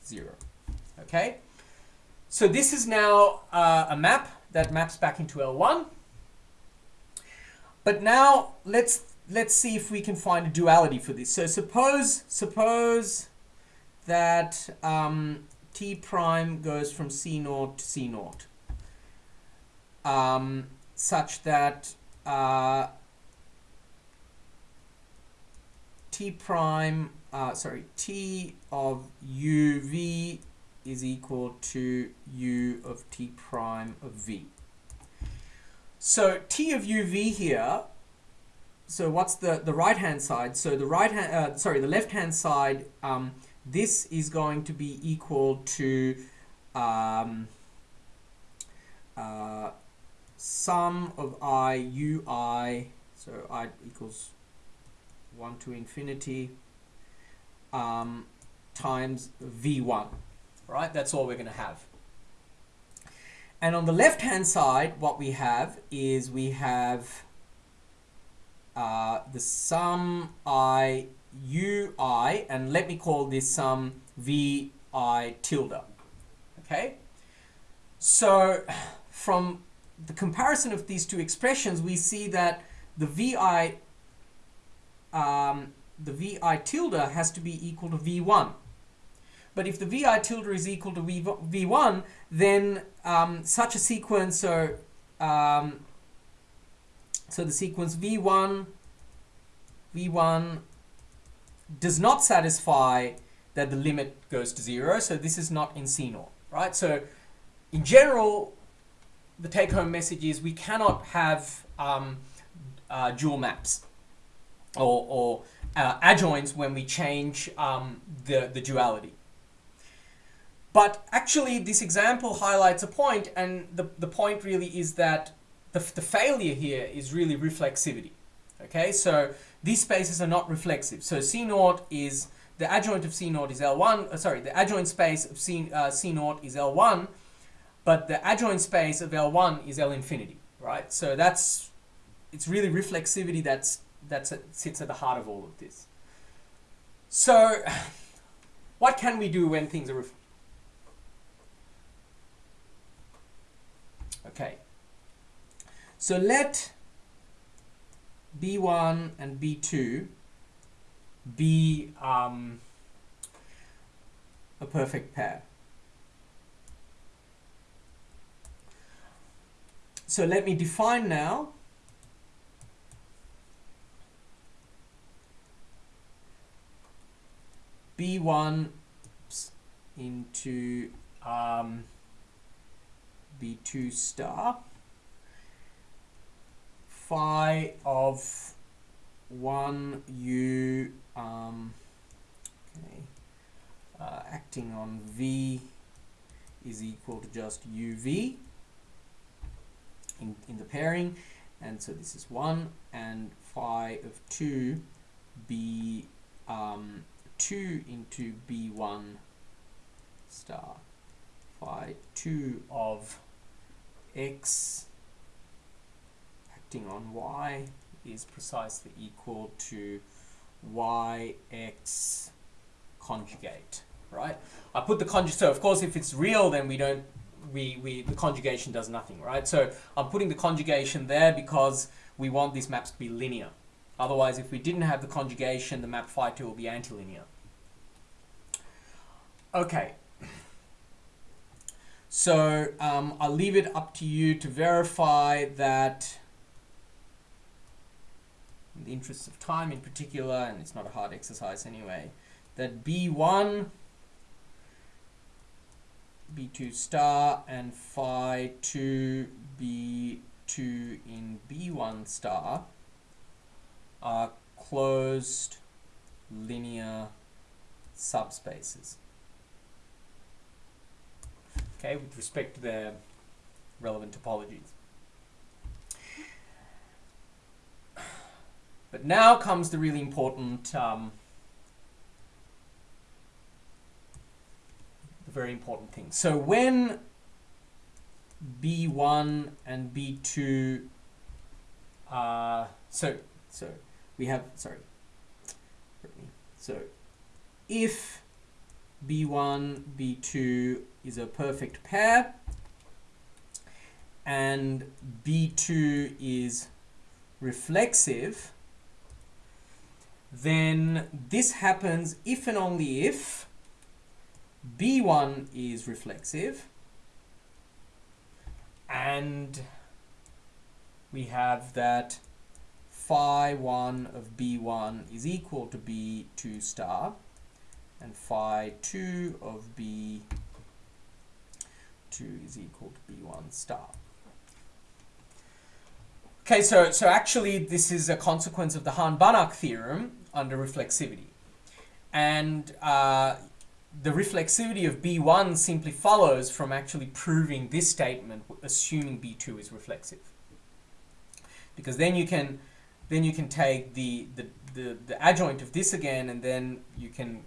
Speaker 1: 0. Okay? So this is now uh, a map that maps back into L1. But now let's let's see if we can find a duality for this. So suppose suppose that um, t prime goes from c naught to c naught um, such that uh, t prime, uh, sorry, t of uv is equal to u of t prime of v. So t of uv here, so what's the, the right hand side? So the right hand, uh, sorry, the left hand side, um, this is going to be equal to um, uh, sum of i ui, so i equals 1 to infinity, um, times v1, right? That's all we're going to have. And on the left-hand side, what we have is we have uh, the sum i ui, and let me call this sum vi tilde, okay? So from the comparison of these two expressions, we see that the vi um, the vi tilde has to be equal to v1. But if the vi tilde is equal to v, v1, then um, such a sequence, um, so the sequence v1, v1 does not satisfy that the limit goes to zero, so this is not in C naught. right? So in general, the take-home message is we cannot have um, uh, dual maps or, or uh, adjoints when we change um, the, the duality. But actually, this example highlights a point, and the, the point really is that the, the failure here is really reflexivity. Okay, so these spaces are not reflexive. So C naught is, the adjoint of C naught is L1, uh, sorry, the adjoint space of C, uh, C naught is L1, but the adjoint space of L1 is L infinity, right? So that's, it's really reflexivity that's, that's a, sits at the heart of all of this. So what can we do when things are Okay. So let B1 and B2 be um, a perfect pair. So let me define now. B1 into um, B2 star. Phi of 1 u um, okay, uh, acting on v is equal to just uv in, in the pairing and so this is 1 and phi of 2 b um, 2 into b1 star phi 2 of x acting on y is precisely equal to yx conjugate, right? I put the conjugate, so of course if it's real then we don't, we, we, the conjugation does nothing, right? So I'm putting the conjugation there because we want these maps to be linear. Otherwise, if we didn't have the conjugation, the map phi 2 will be antilinear. Okay, so um, I'll leave it up to you to verify that in the interest of time in particular, and it's not a hard exercise anyway, that B1, B2 star, and phi 2, B2 in B1 star are closed linear subspaces okay, with respect to their relevant topologies. But now comes the really important, um, the very important thing. So when B1 and B2, uh, so, so we have, sorry, so if B1, B2 is a perfect pair and B2 is reflexive, then this happens if and only if B1 is reflexive and we have that phi 1 of B1 is equal to B2 star and phi 2 of b2 is equal to b1 star. Okay, so, so actually this is a consequence of the Hahn-Banach theorem under reflexivity. And uh, the reflexivity of B1 simply follows from actually proving this statement, assuming B2 is reflexive. Because then you can, then you can take the, the, the, the adjoint of this again, and then you can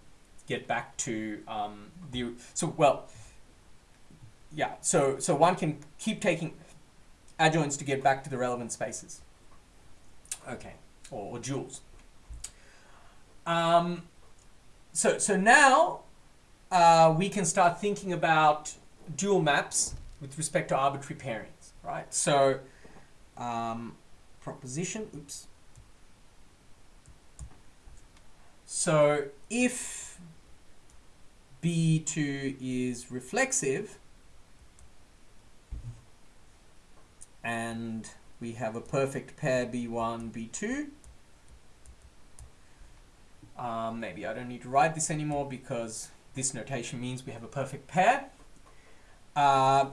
Speaker 1: get back to um, the so well yeah so so one can keep taking adjoints to get back to the relevant spaces okay or, or duals um, so so now uh, we can start thinking about dual maps with respect to arbitrary pairings right so um, proposition oops so if B2 is reflexive and we have a perfect pair B1, B2. Um, maybe I don't need to write this anymore because this notation means we have a perfect pair. Uh,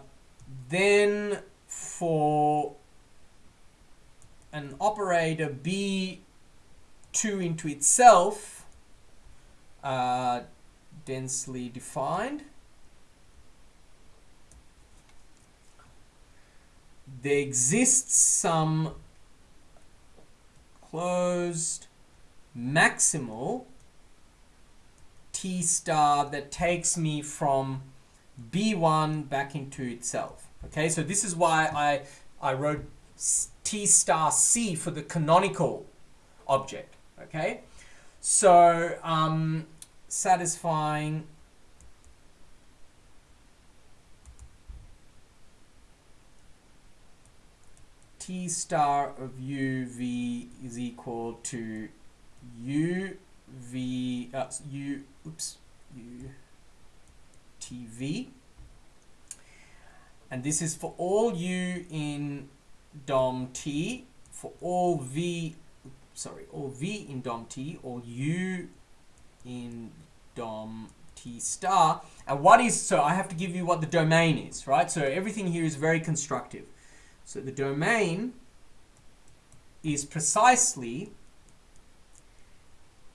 Speaker 1: then for an operator B2 into itself, uh, densely defined, there exists some closed maximal T star that takes me from B1 back into itself. Okay, so this is why I, I wrote T star C for the canonical object. Okay, so um, satisfying T star of U V is equal to U V uh, U oops. U T V. And this is for all U in DOM T for all V sorry all V in DOM T or U in DOM T star. And what is so I have to give you what the domain is right? So everything here is very constructive. So the domain is precisely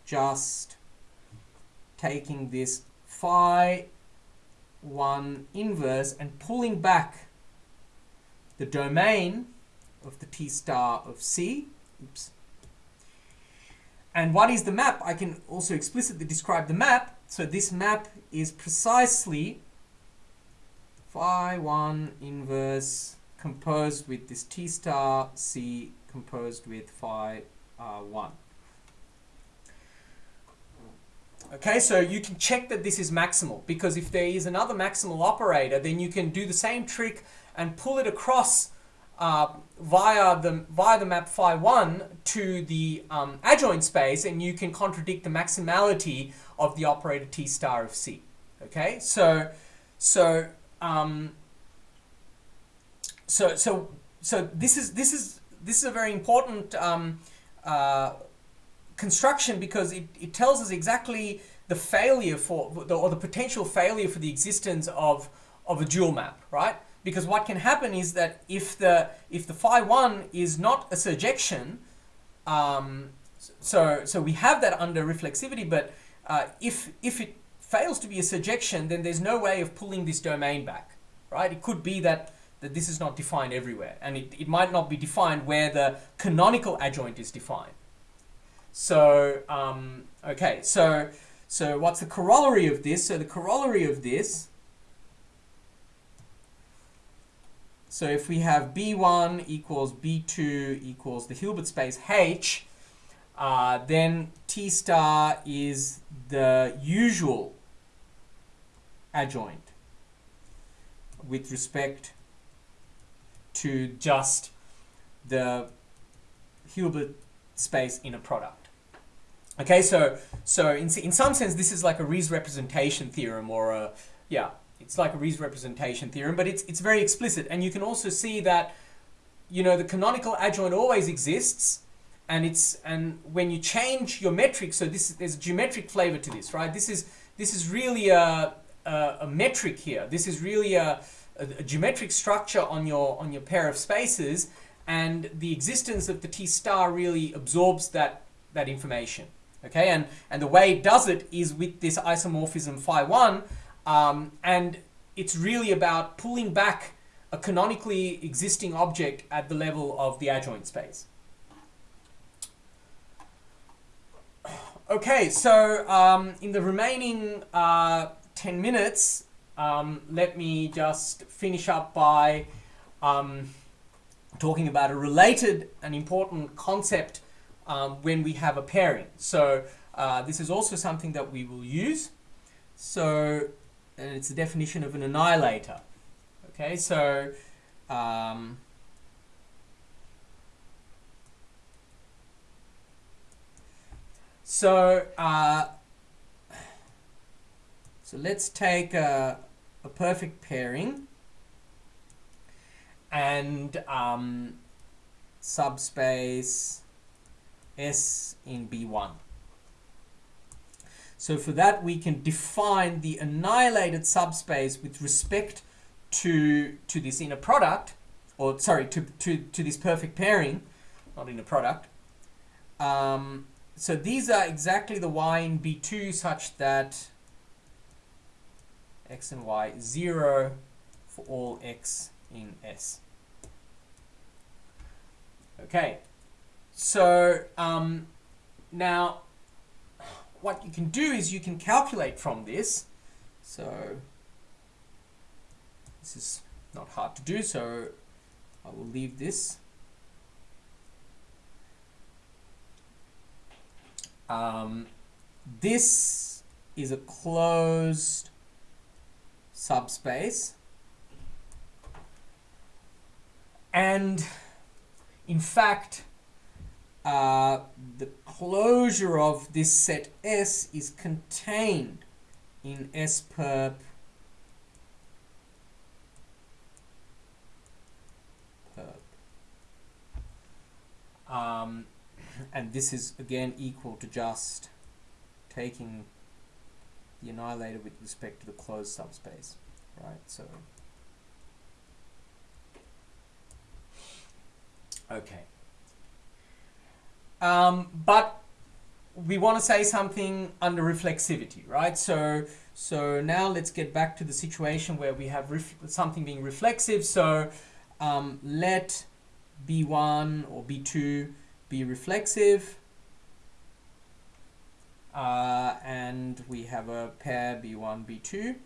Speaker 1: just taking this phi 1 inverse and pulling back the domain of the T star of C. Oops. And what is the map? I can also explicitly describe the map. So this map is precisely phi 1 inverse composed with this T star C composed with phi uh, 1. Okay, so you can check that this is maximal because if there is another maximal operator, then you can do the same trick and pull it across uh, via the via the map phi 1 to the um, adjoint space and you can contradict the maximality of the operator T star of C. Okay, so so um, so so so this is this is this is a very important um, uh, construction because it, it tells us exactly the failure for the, or the potential failure for the existence of of a dual map, right? Because what can happen is that if the if the phi one is not a surjection, um, so so we have that under reflexivity, but uh, if if it fails to be a surjection, then there's no way of pulling this domain back, right? It could be that that this is not defined everywhere, and it, it might not be defined where the canonical adjoint is defined. So, um, okay, so, so what's the corollary of this? So the corollary of this, so if we have B1 equals B2 equals the Hilbert space H, uh, then T star is the usual adjoint with respect to just the Hilbert space inner product. Okay, so so in, in some sense this is like a Riesz representation theorem or a, yeah, it's like a Riesz representation theorem, but it's, it's very explicit. And you can also see that, you know, the canonical adjoint always exists and it's, and when you change your metric, so this, there's a geometric flavor to this, right? This is, this is really a, a, a metric here. This is really a, a, a geometric structure on your, on your pair of spaces and the existence of the T star really absorbs that, that information. Okay, and, and the way it does it is with this isomorphism phi 1, um, and it's really about pulling back a canonically existing object at the level of the adjoint space. Okay, so um, in the remaining uh, 10 minutes, um, let me just finish up by um, talking about a related and important concept um, when we have a pairing. So uh, this is also something that we will use. So and it's the definition of an annihilator. Okay, so um, so uh, so let's take a, a perfect pairing and um, subspace S in B1. So for that we can define the annihilated subspace with respect to to this inner product, or sorry, to to to this perfect pairing, not inner product. Um, so these are exactly the y in B2 such that x and y 0 for all x in S. Okay, so um, now what you can do is you can calculate from this. So this is not hard to do, so I will leave this. Um, this is a closed subspace and in fact uh, the closure of this set S is contained in S perp. Um, and this is again equal to just taking the annihilator with respect to the closed subspace, right? So, okay. Um, but we want to say something under reflexivity, right? So, so now let's get back to the situation where we have something being reflexive. So um, let B1 or B2 be reflexive. Uh, and we have a pair B1, B2.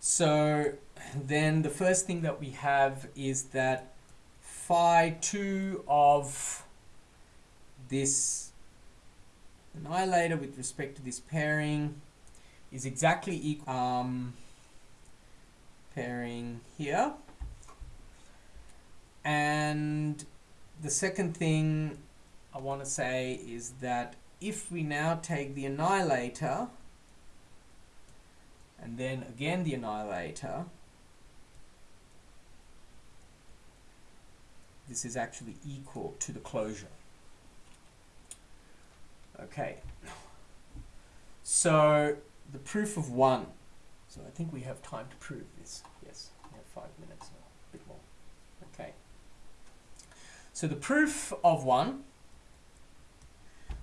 Speaker 1: So then the first thing that we have is that phi 2 of this annihilator with respect to this pairing is exactly equal um, pairing here. And the second thing I want to say is that if we now take the annihilator and then again the annihilator this is actually equal to the closure. Okay, so the proof of one. So I think we have time to prove this. Yes, we have five minutes a bit more. Okay. So the proof of one.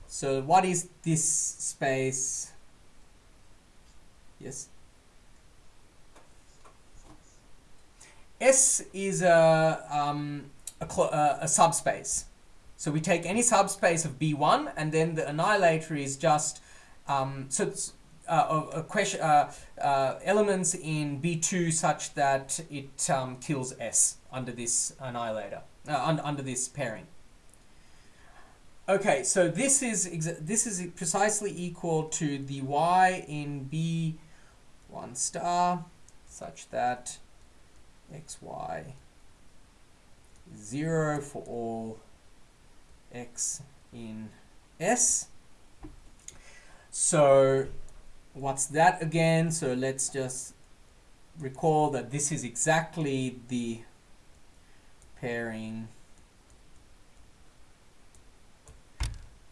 Speaker 1: So what is this space? Yes. S is a um, a, uh, a subspace. So we take any subspace of B1 and then the annihilator is just, um, so it's uh, a, question, uh, uh, elements in B2 such that it um, kills S under this annihilator, uh, un under this pairing. Okay, so this is this is precisely equal to the y in B1 star such that xy 0 for all x in S. So what's that again? So let's just recall that this is exactly the pairing,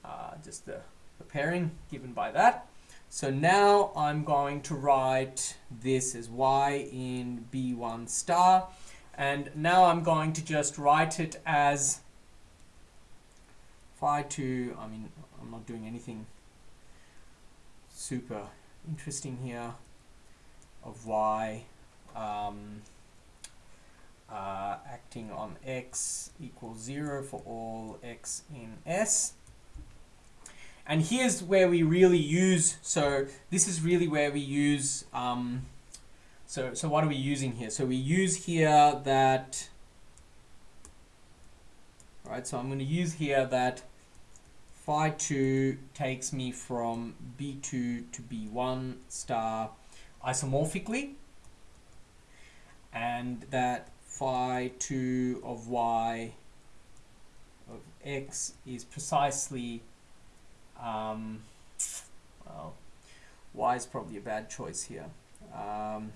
Speaker 1: uh, just the, the pairing given by that. So now I'm going to write this as y in B1 star. And now I'm going to just write it as phi 2, I mean, I'm not doing anything super interesting here, of y um, uh, acting on x equals 0 for all x in S. And here's where we really use, so this is really where we use um, so, so what are we using here? So we use here that, right, so I'm going to use here that phi 2 takes me from B2 to B1 star isomorphically and that phi 2 of y of x is precisely um, well y is probably a bad choice here um,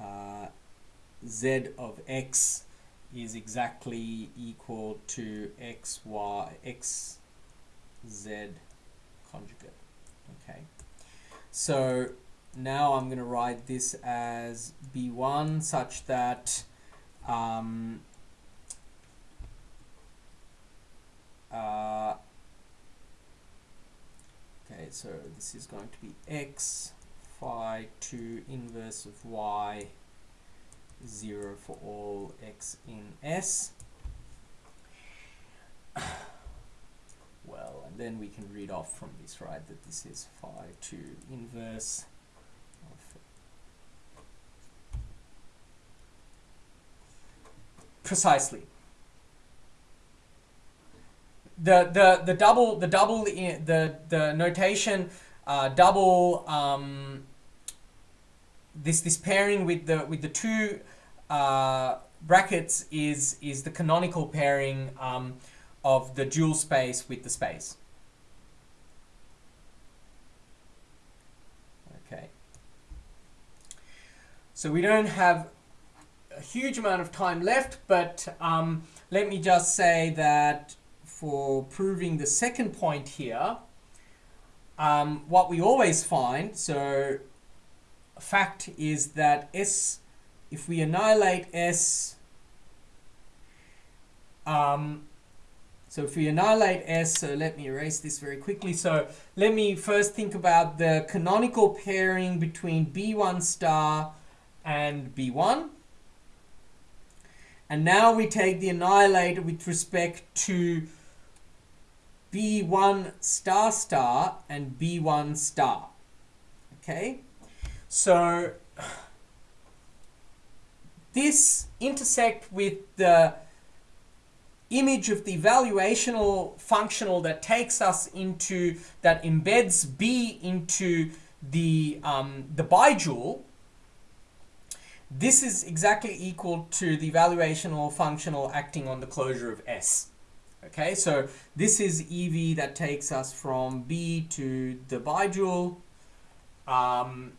Speaker 1: uh, z of x is exactly equal to x y x z conjugate okay? So now I'm going to write this as B1 such that um, uh, okay so this is going to be x phi 2 inverse of y 0 for all x in S well and then we can read off from this right that this is phi 2 inverse of precisely. The the the double the double eh, the the notation uh, double um, this this pairing with the with the two uh, brackets is is the canonical pairing um, of the dual space with the space. Okay. So we don't have a huge amount of time left, but um, let me just say that for proving the second point here, um, what we always find, so fact is that S, if we annihilate S, um, so if we annihilate S, so let me erase this very quickly. So let me first think about the canonical pairing between B1 star and B1. And now we take the annihilator with respect to B1 star star and B1 star. Okay, so this intersect with the image of the evaluational functional that takes us into, that embeds B into the, um, the bidual, this is exactly equal to the evaluational functional acting on the closure of S. Okay, so this is EV that takes us from B to the bidual. Um,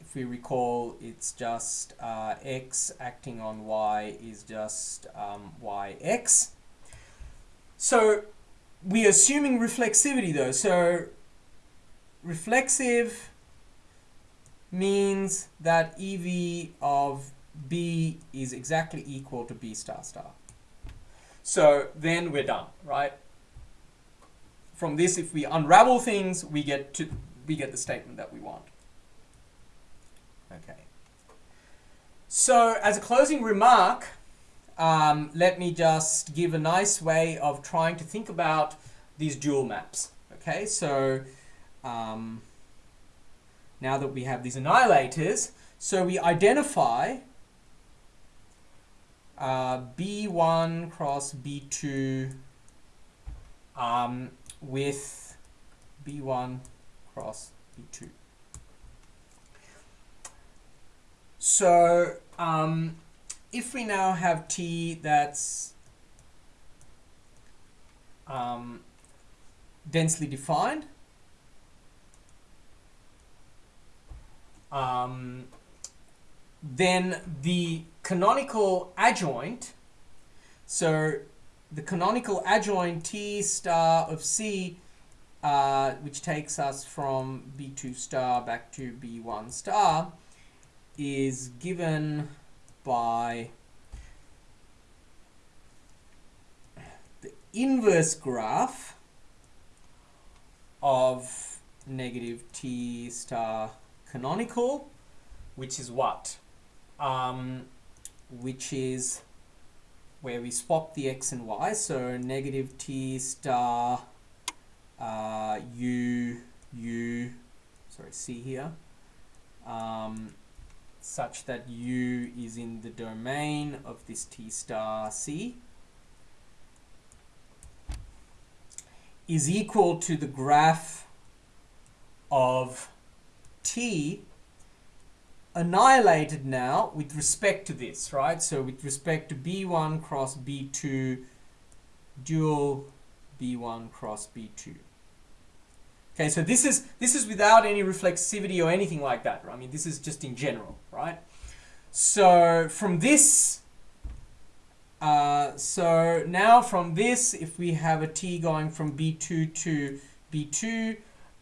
Speaker 1: if we recall, it's just uh, X acting on Y is just um, YX. So we're assuming reflexivity though. So reflexive means that EV of B is exactly equal to B star star. So then we're done, right? From this, if we unravel things, we get to we get the statement that we want. Okay. So as a closing remark, um, let me just give a nice way of trying to think about these dual maps. Okay, so um, now that we have these annihilators. So we identify uh, B1 cross B2 um, with B1 cross B2. So um, if we now have T that's um, densely defined, um, then the canonical adjoint, so the canonical adjoint T star of C, uh, which takes us from B2 star back to B1 star, is given by the inverse graph of negative T star canonical, which is what? Um, which is where we swap the x and y, so negative t star uh, u, u, sorry, c here, um, such that u is in the domain of this t star c, is equal to the graph of t annihilated now with respect to this, right? So with respect to b1 cross b2 dual b1 cross b2. Okay, so this is this is without any reflexivity or anything like that. I mean, this is just in general, right? So from this, uh, so now from this, if we have a t going from b2 to b2,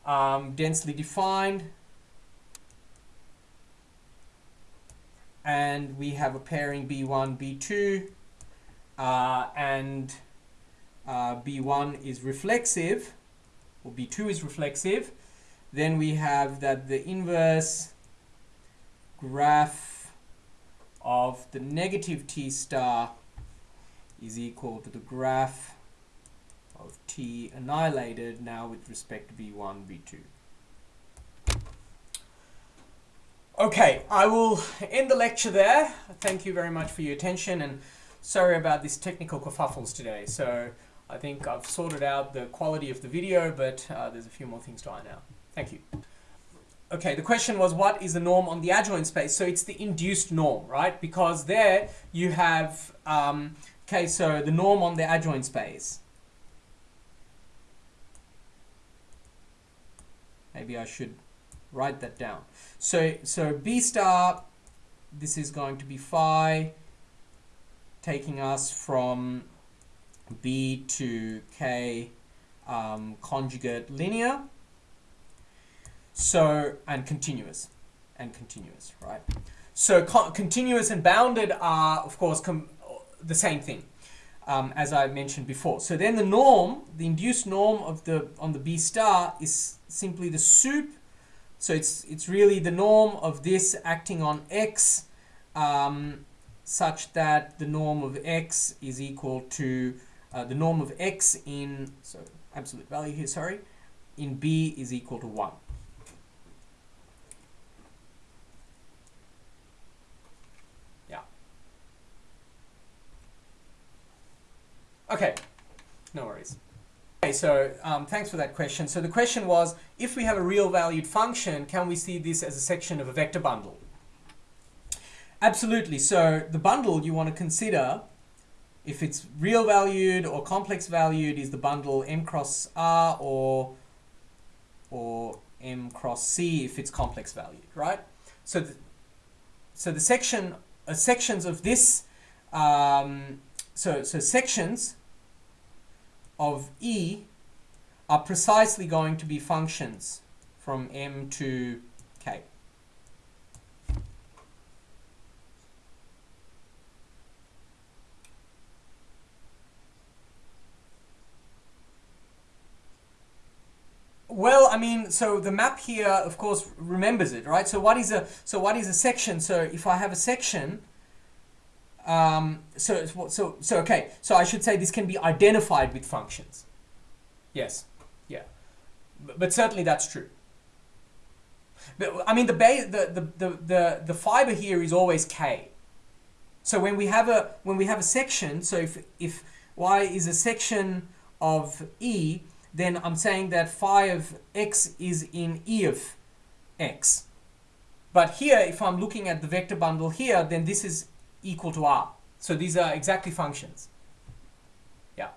Speaker 1: um, densely defined, and we have a pairing B1, B2, uh, and uh, B1 is reflexive, or B2 is reflexive, then we have that the inverse graph of the negative T star is equal to the graph of T annihilated now with respect to V1, V2. Okay, I will end the lecture there. Thank you very much for your attention and sorry about this technical kerfuffles today. So I think I've sorted out the quality of the video, but uh, there's a few more things to iron out. Thank you. Okay, the question was what is the norm on the adjoint space? So it's the induced norm, right? Because there you have, um, okay, so the norm on the adjoint space. Maybe I should write that down. So, so B star, this is going to be phi, taking us from B to K um, conjugate linear. So, and continuous, and continuous, right? So continuous and bounded are, of course, the same thing, um, as I mentioned before. So then the norm, the induced norm of the on the B star is simply the sup so it's, it's really the norm of this acting on x um, such that the norm of x is equal to uh, the norm of x in, so absolute value here, sorry, in b is equal to 1. Yeah. Okay, no worries. Okay, so um, thanks for that question. So the question was, if we have a real valued function, can we see this as a section of a vector bundle? Absolutely. So the bundle you want to consider, if it's real valued or complex valued, is the bundle m cross r or, or m cross c if it's complex valued, right? So the, so the section, uh, sections of this, um, so, so sections of E are precisely going to be functions from M to K. Well, I mean, so the map here, of course, remembers it, right? So what is a so what is a section? So if I have a section, um, so, so, so, okay. So I should say this can be identified with functions. Yes. Yeah. But, but certainly that's true. But, I mean, the, the, the, the, the, the fiber here is always K. So when we have a, when we have a section, so if, if Y is a section of E, then I'm saying that phi of X is in E of X. But here, if I'm looking at the vector bundle here, then this is equal to r. So these are exactly functions. Yeah.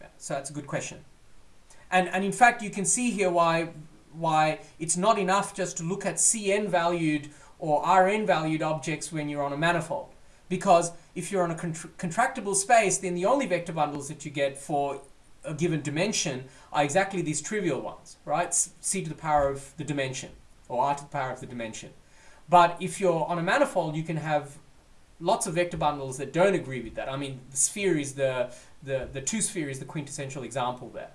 Speaker 1: yeah. So that's a good question. And, and in fact, you can see here why, why it's not enough just to look at Cn valued or Rn valued objects when you're on a manifold. Because if you're on a contr contractible space, then the only vector bundles that you get for a given dimension are exactly these trivial ones, right? C to the power of the dimension, or R to the power of the dimension. But if you're on a manifold, you can have lots of vector bundles that don't agree with that. I mean, the sphere is the, the, the two sphere is the quintessential example there.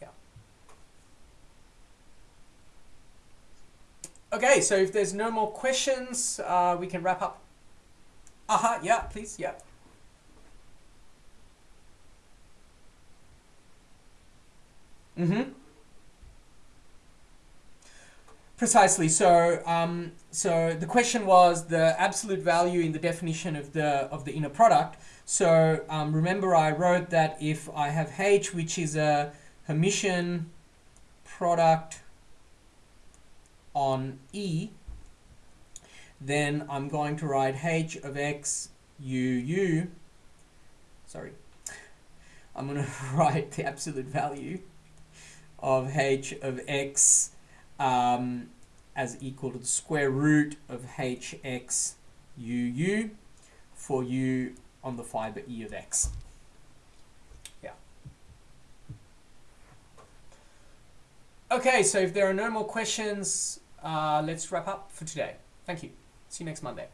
Speaker 1: Yeah. Okay, so if there's no more questions, uh, we can wrap up. Aha, uh -huh, yeah, please, yeah. Mm-hmm. Precisely. So, um, so the question was the absolute value in the definition of the of the inner product. So um, remember, I wrote that if I have H, which is a Hermitian product on E, then I'm going to write H of X U U. Sorry, I'm going to write the absolute value of H of X um, as equal to the square root of hx uu for u on the fiber e of x. Yeah. Okay, so if there are no more questions, uh, let's wrap up for today. Thank you. See you next Monday.